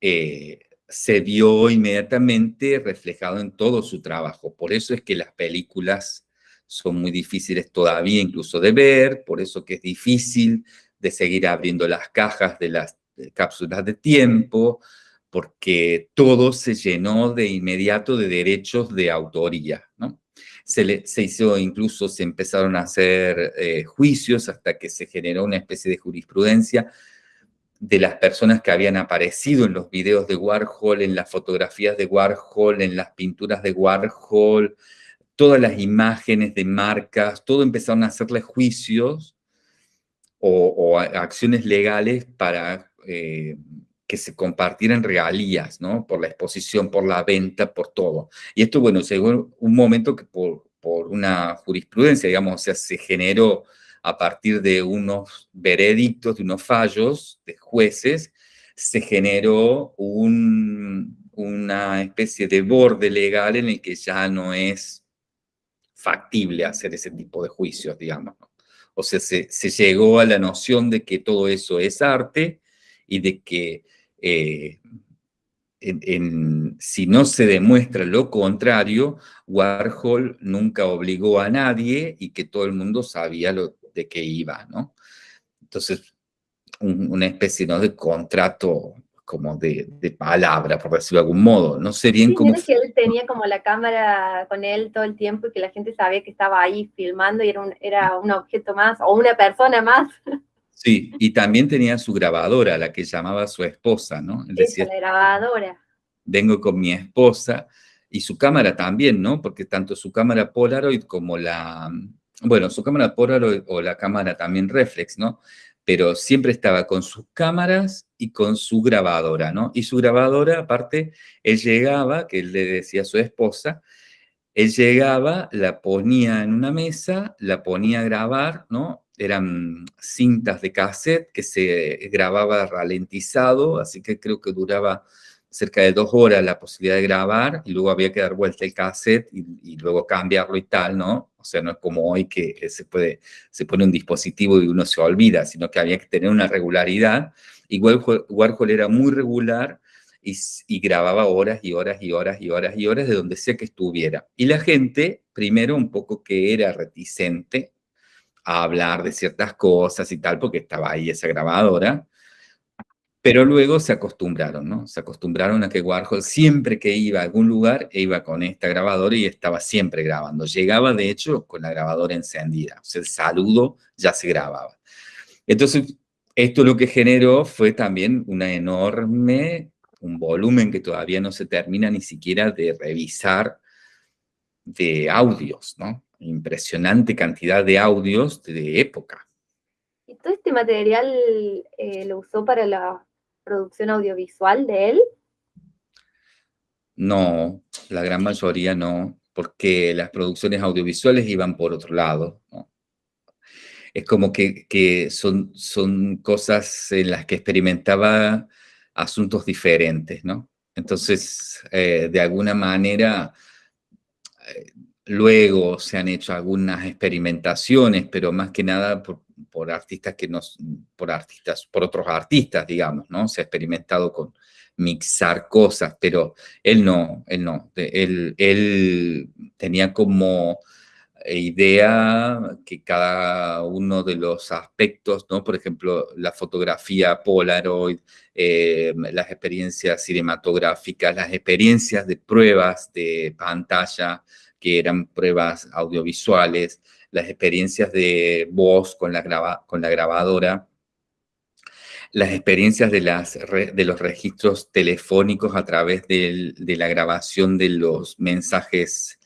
eh, se vio inmediatamente reflejado en todo su trabajo. Por eso es que las películas son muy difíciles todavía incluso de ver, por eso que es difícil de seguir abriendo las cajas de las cápsulas de tiempo, porque todo se llenó de inmediato de derechos de autoría, ¿no? Se, se hizo, incluso se empezaron a hacer eh, juicios hasta que se generó una especie de jurisprudencia de las personas que habían aparecido en los videos de Warhol, en las fotografías de Warhol, en las pinturas de Warhol, todas las imágenes de marcas, todo empezaron a hacerle juicios o, acciones legales para eh, que se compartieran regalías, ¿no? Por la exposición, por la venta, por todo. Y esto, bueno, llegó un momento que por, por una jurisprudencia, digamos, o sea, se generó a partir de unos veredictos, de unos fallos de jueces, se generó un, una especie de borde legal en el que ya no es factible hacer ese tipo de juicios, digamos. O sea, se, se, llegó a la noción de que todo eso es arte y de que eh, si no se demuestra lo contrario, Warhol nunca obligó a nadie y que todo el mundo sabía lo, de qué iba, ¿no? Entonces, una especie ¿no? de contrato como de, palabra, por decirlo de algún modo. No sé bien cómo... que él tenía como la cámara con él todo el tiempo y que la gente sabía que estaba ahí filmando y era un, era un objeto más o una persona más. Sí, y también tenía su grabadora, la que llamaba su esposa, ¿no? Él decía, la grabadora. Vengo con mi esposa y su cámara también, ¿no? Porque tanto su cámara Polaroid como la, bueno, su cámara Polaroid o la cámara también reflex, ¿no? Pero siempre estaba con sus cámaras y con su grabadora, ¿no? Y su grabadora, aparte, él llegaba, que él le decía a su esposa, él llegaba, la ponía en una mesa, la ponía a grabar, ¿no? Eran cintas de cassette que se grababa ralentizado, así que creo que duraba cerca de dos horas la posibilidad de grabar y luego había que dar vuelta el cassette y, luego cambiarlo y tal, ¿no? O sea, no es como hoy que se, puede, se pone un dispositivo y uno se olvida, sino que había que tener una regularidad. Igual Warhol era muy regular y, y grababa horas y horas y horas y horas y horas de donde sea que estuviera. Y la gente, primero un poco que era reticente, a hablar de ciertas cosas y tal, porque estaba ahí esa grabadora. Pero luego se acostumbraron, ¿no? Se acostumbraron a que Warhol siempre que iba a algún lugar, iba con esta grabadora y estaba siempre grabando. Llegaba, de hecho, con la grabadora encendida. O sea, el saludo ya se grababa. Entonces, esto lo que generó fue también una enorme, un volumen que todavía no se termina ni siquiera de revisar de audios, ¿no? Impresionante cantidad de audios de época. ¿Y todo este material eh, lo usó para la producción audiovisual de él? No, la gran mayoría no, porque las producciones audiovisuales iban por otro lado. Es como que, son, son cosas en las que experimentaba asuntos diferentes, ¿no? Entonces, eh, de alguna manera, eh, Luego se han hecho algunas experimentaciones, pero más que nada por, artistas que nos, por artistas, por otros artistas, digamos, ¿no? Se ha experimentado con mixar cosas, pero él no, él no, él, él tenía como idea que cada uno de los aspectos, ¿no? Por ejemplo, la fotografía Polaroid, eh, las experiencias cinematográficas, las experiencias de pruebas de pantalla, que eran pruebas audiovisuales, las experiencias de voz con la, grabadora, las experiencias de los registros telefónicos a través de la grabación de los mensajes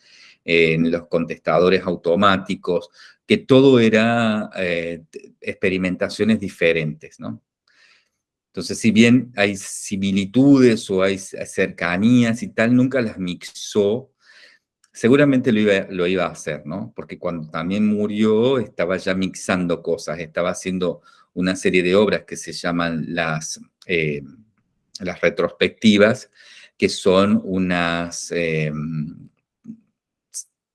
en los contestadores automáticos, que todo era eh, experimentaciones diferentes, ¿no? Entonces, si bien hay similitudes o hay cercanías y tal, nunca las mixó seguramente lo iba, lo iba a hacer, ¿no? Porque cuando también murió estaba ya mixando cosas, estaba haciendo una serie de obras que se llaman las, eh, las retrospectivas, que son unas eh,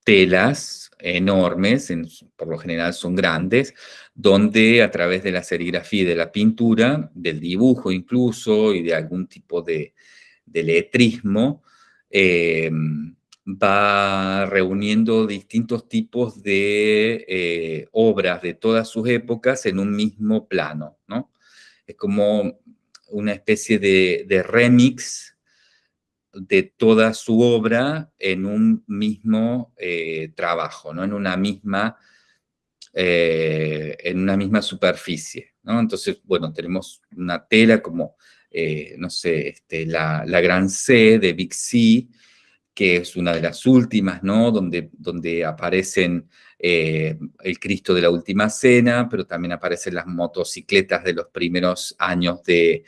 telas enormes, por lo general son grandes, donde a través de la serigrafía y de la pintura, del dibujo incluso, y de algún tipo de, letrismo, eh, va reuniendo distintos tipos de eh, obras de todas sus épocas en un mismo plano, ¿no? Es como una especie de, remix de toda su obra en un mismo eh, trabajo, ¿no? En una misma, en una misma superficie, ¿no? Entonces, bueno, tenemos una tela como, no sé, este, la, la Gran C de Big C, que es una de las últimas, ¿no? Donde, donde aparecen eh, el Cristo de la Última Cena, pero también aparecen las motocicletas de los primeros años de,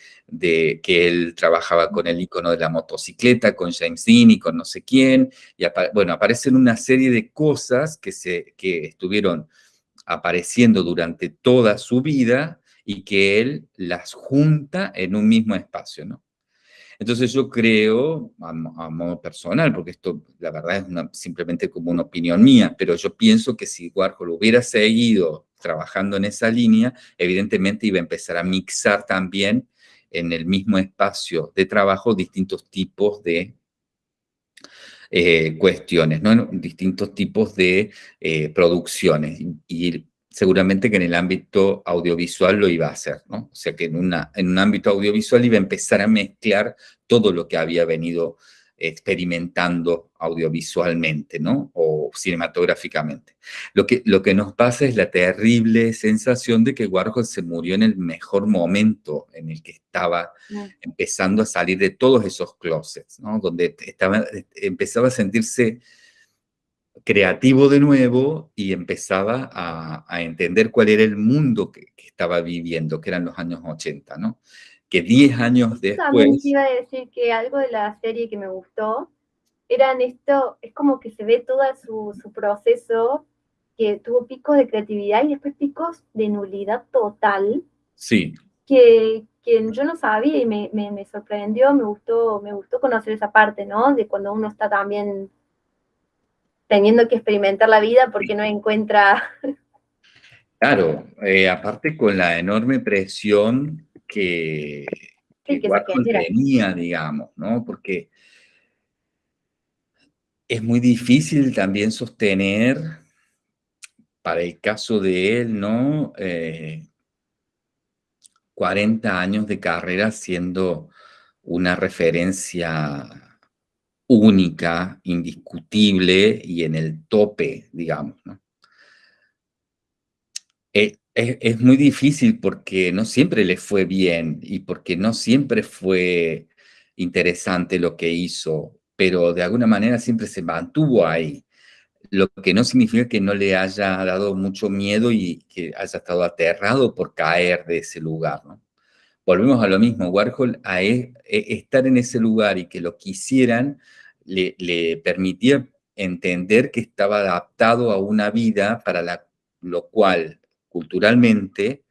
que él trabajaba con el icono de la motocicleta, con James Dean y con no sé quién. Y bueno, aparecen una serie de cosas que, se, que estuvieron apareciendo durante toda su vida y que él las junta en un mismo espacio, ¿no? Entonces yo creo, a, modo personal, porque esto la verdad es simplemente como una opinión mía, pero yo pienso que si Warhol hubiera seguido trabajando en esa línea, evidentemente iba a empezar a mixar también en el mismo espacio de trabajo distintos tipos de eh, cuestiones, ¿no? distintos tipos de eh, producciones. Seguramente que en el ámbito audiovisual lo iba a hacer, ¿no? O sea que en, una, en un ámbito audiovisual iba a empezar a mezclar todo lo que había venido experimentando audiovisualmente, ¿no? O cinematográficamente. Lo que, lo que nos pasa es la terrible sensación de que Warhol se murió en el mejor momento en el que estaba empezando a salir de todos esos closets, ¿no? Donde estaba, empezaba a sentirse creativo de nuevo y empezaba a, entender cuál era el mundo que, estaba viviendo, que eran los años 80, ¿no? Que 10 años después... También iba a decir que algo de la serie que me gustó eran esto, es como que se ve todo su, proceso, que tuvo picos de creatividad y después picos de nulidad total. Sí. Que, que yo no sabía y me, me, me, sorprendió, me gustó, me gustó conocer esa parte, ¿no? De cuando uno está también teniendo que experimentar la vida porque no encuentra... Claro, eh, aparte con la enorme presión que, que, tenía, digamos, ¿no? Porque es muy difícil también sostener, para el caso de él, ¿no? 40 eh, años de carrera siendo una referencia única, indiscutible y en el tope, digamos. ¿no? Eh, es, muy difícil porque no siempre le fue bien y porque no siempre fue interesante lo que hizo, pero de alguna manera siempre se mantuvo ahí. Lo que no significa que no le haya dado mucho miedo y que haya estado aterrado por caer de ese lugar, volvemos a lo mismo, Warhol a e, e, estar en ese lugar y que lo quisieran, le, permitía entender que estaba adaptado a una vida para la, lo cual culturalmente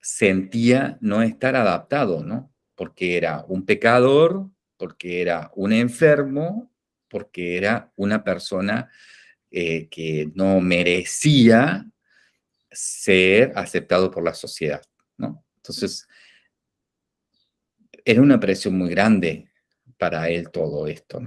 sentía no estar adaptado, ¿no? Porque era un pecador, porque era un enfermo, porque era una persona eh, que no merecía ser aceptado por la sociedad, ¿no? Entonces, era una presión muy grande para él todo esto.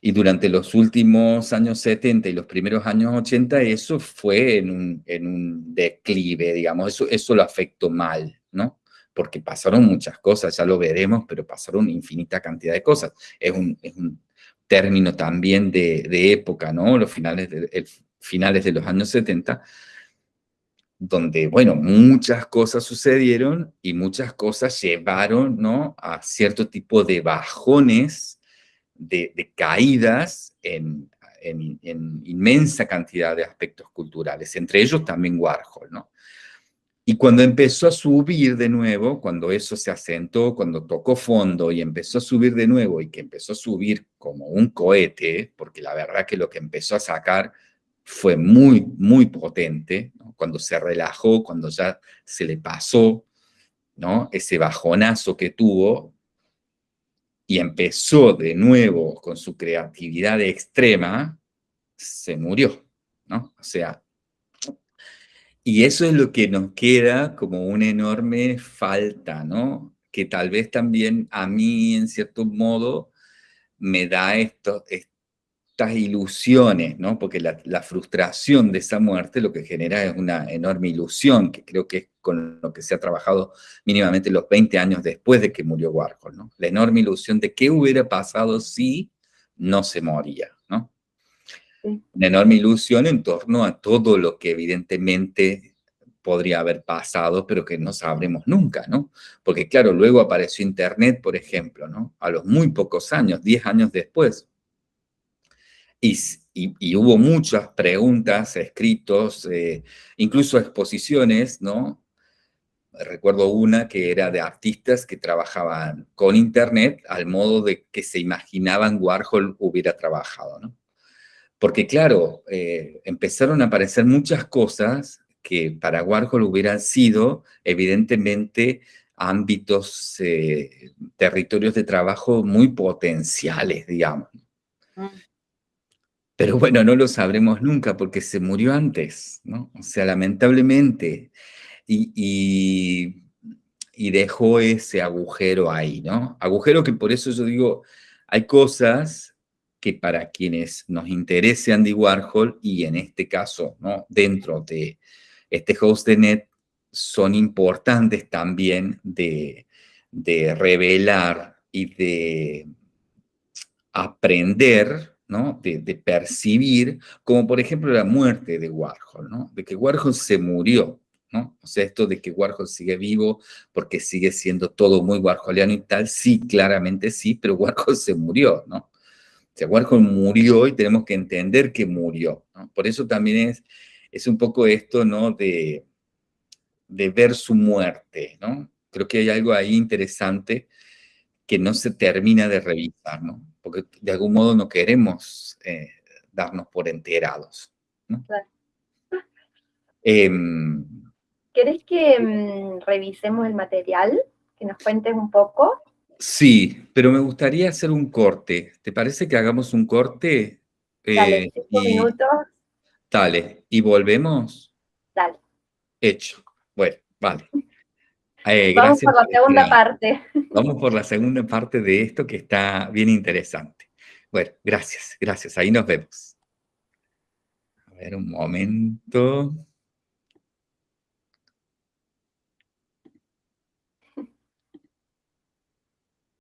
Y durante los últimos años 70 y los primeros años 80, eso fue en un, declive, digamos, eso, eso lo afectó mal, ¿no? Porque pasaron muchas cosas, ya lo veremos, pero pasaron infinita cantidad de cosas. Es un, término también de, época, ¿no? Los finales de, finales de los años 70, donde, bueno, muchas cosas sucedieron y muchas cosas llevaron, ¿no? A cierto tipo de bajones, de, caídas en, inmensa cantidad de aspectos culturales, entre ellos también Warhol, ¿no? Y cuando empezó a subir de nuevo, cuando eso se asentó, cuando tocó fondo y empezó a subir de nuevo y que empezó a subir como un cohete, porque la verdad que lo que empezó a sacar fue muy, muy potente, cuando se relajó, cuando ya se le pasó ¿no? ese bajonazo que tuvo y empezó de nuevo con su creatividad extrema, se murió, ¿no? O sea, y eso es lo que nos queda como una enorme falta, ¿no? que tal vez también a mí, en cierto modo, me da esto, estas ilusiones, ¿no? Porque la, frustración de esa muerte lo que genera es una enorme ilusión, que creo que es con lo que se ha trabajado mínimamente los 20 años después de que murió Warhol, ¿no? La enorme ilusión de qué hubiera pasado si no se moría, ¿no? Una enorme ilusión en torno a todo lo que evidentemente podría haber pasado, pero que no sabremos nunca, ¿no? Porque claro, luego apareció Internet, por ejemplo, ¿no? A los muy pocos años, 10 años después, y, hubo muchas preguntas, escritos, eh, incluso exposiciones, ¿no? Recuerdo una que era de artistas que trabajaban con Internet al modo de que se imaginaban Warhol hubiera trabajado, ¿no? Porque claro, eh, empezaron a aparecer muchas cosas que para Warhol hubieran sido, evidentemente, ámbitos, eh, territorios de trabajo muy potenciales, digamos. Mm. Pero bueno, no lo sabremos nunca porque se murió antes, ¿no? O sea, lamentablemente. Y, dejó ese agujero ahí, ¿no? Agujero que por eso yo digo, hay cosas que para quienes nos interese Andy Warhol, y en este caso, ¿no? Dentro de este host de net, son importantes también de, de revelar y de aprender de, percibir, como por ejemplo la muerte de Warhol, ¿no? de que Warhol se murió, ¿no? o sea, esto de que Warhol sigue vivo porque sigue siendo todo muy warholiano y tal, sí, claramente sí, pero Warhol se murió, ¿no? O sea, Warhol murió y tenemos que entender que murió, ¿no? Por eso también es, es un poco esto, ¿no? De, de ver su muerte, ¿no? Creo que hay algo ahí interesante que no se termina de revisar, ¿no? Porque de algún modo no queremos eh, darnos por enterados. ¿no? Em, ¿Querés que mm, revisemos el material? Que nos cuentes un poco. Sí, pero me gustaría hacer un corte. ¿Te parece que hagamos un corte? Dale, eh, cinco minutos. Dale, ¿y volvemos? Dale. Hecho. Bueno, vale. Eh, Vamos por la segunda parte. Vamos por la segunda parte de esto que está bien interesante. Bueno, gracias, gracias. Ahí nos vemos. A ver, un momento.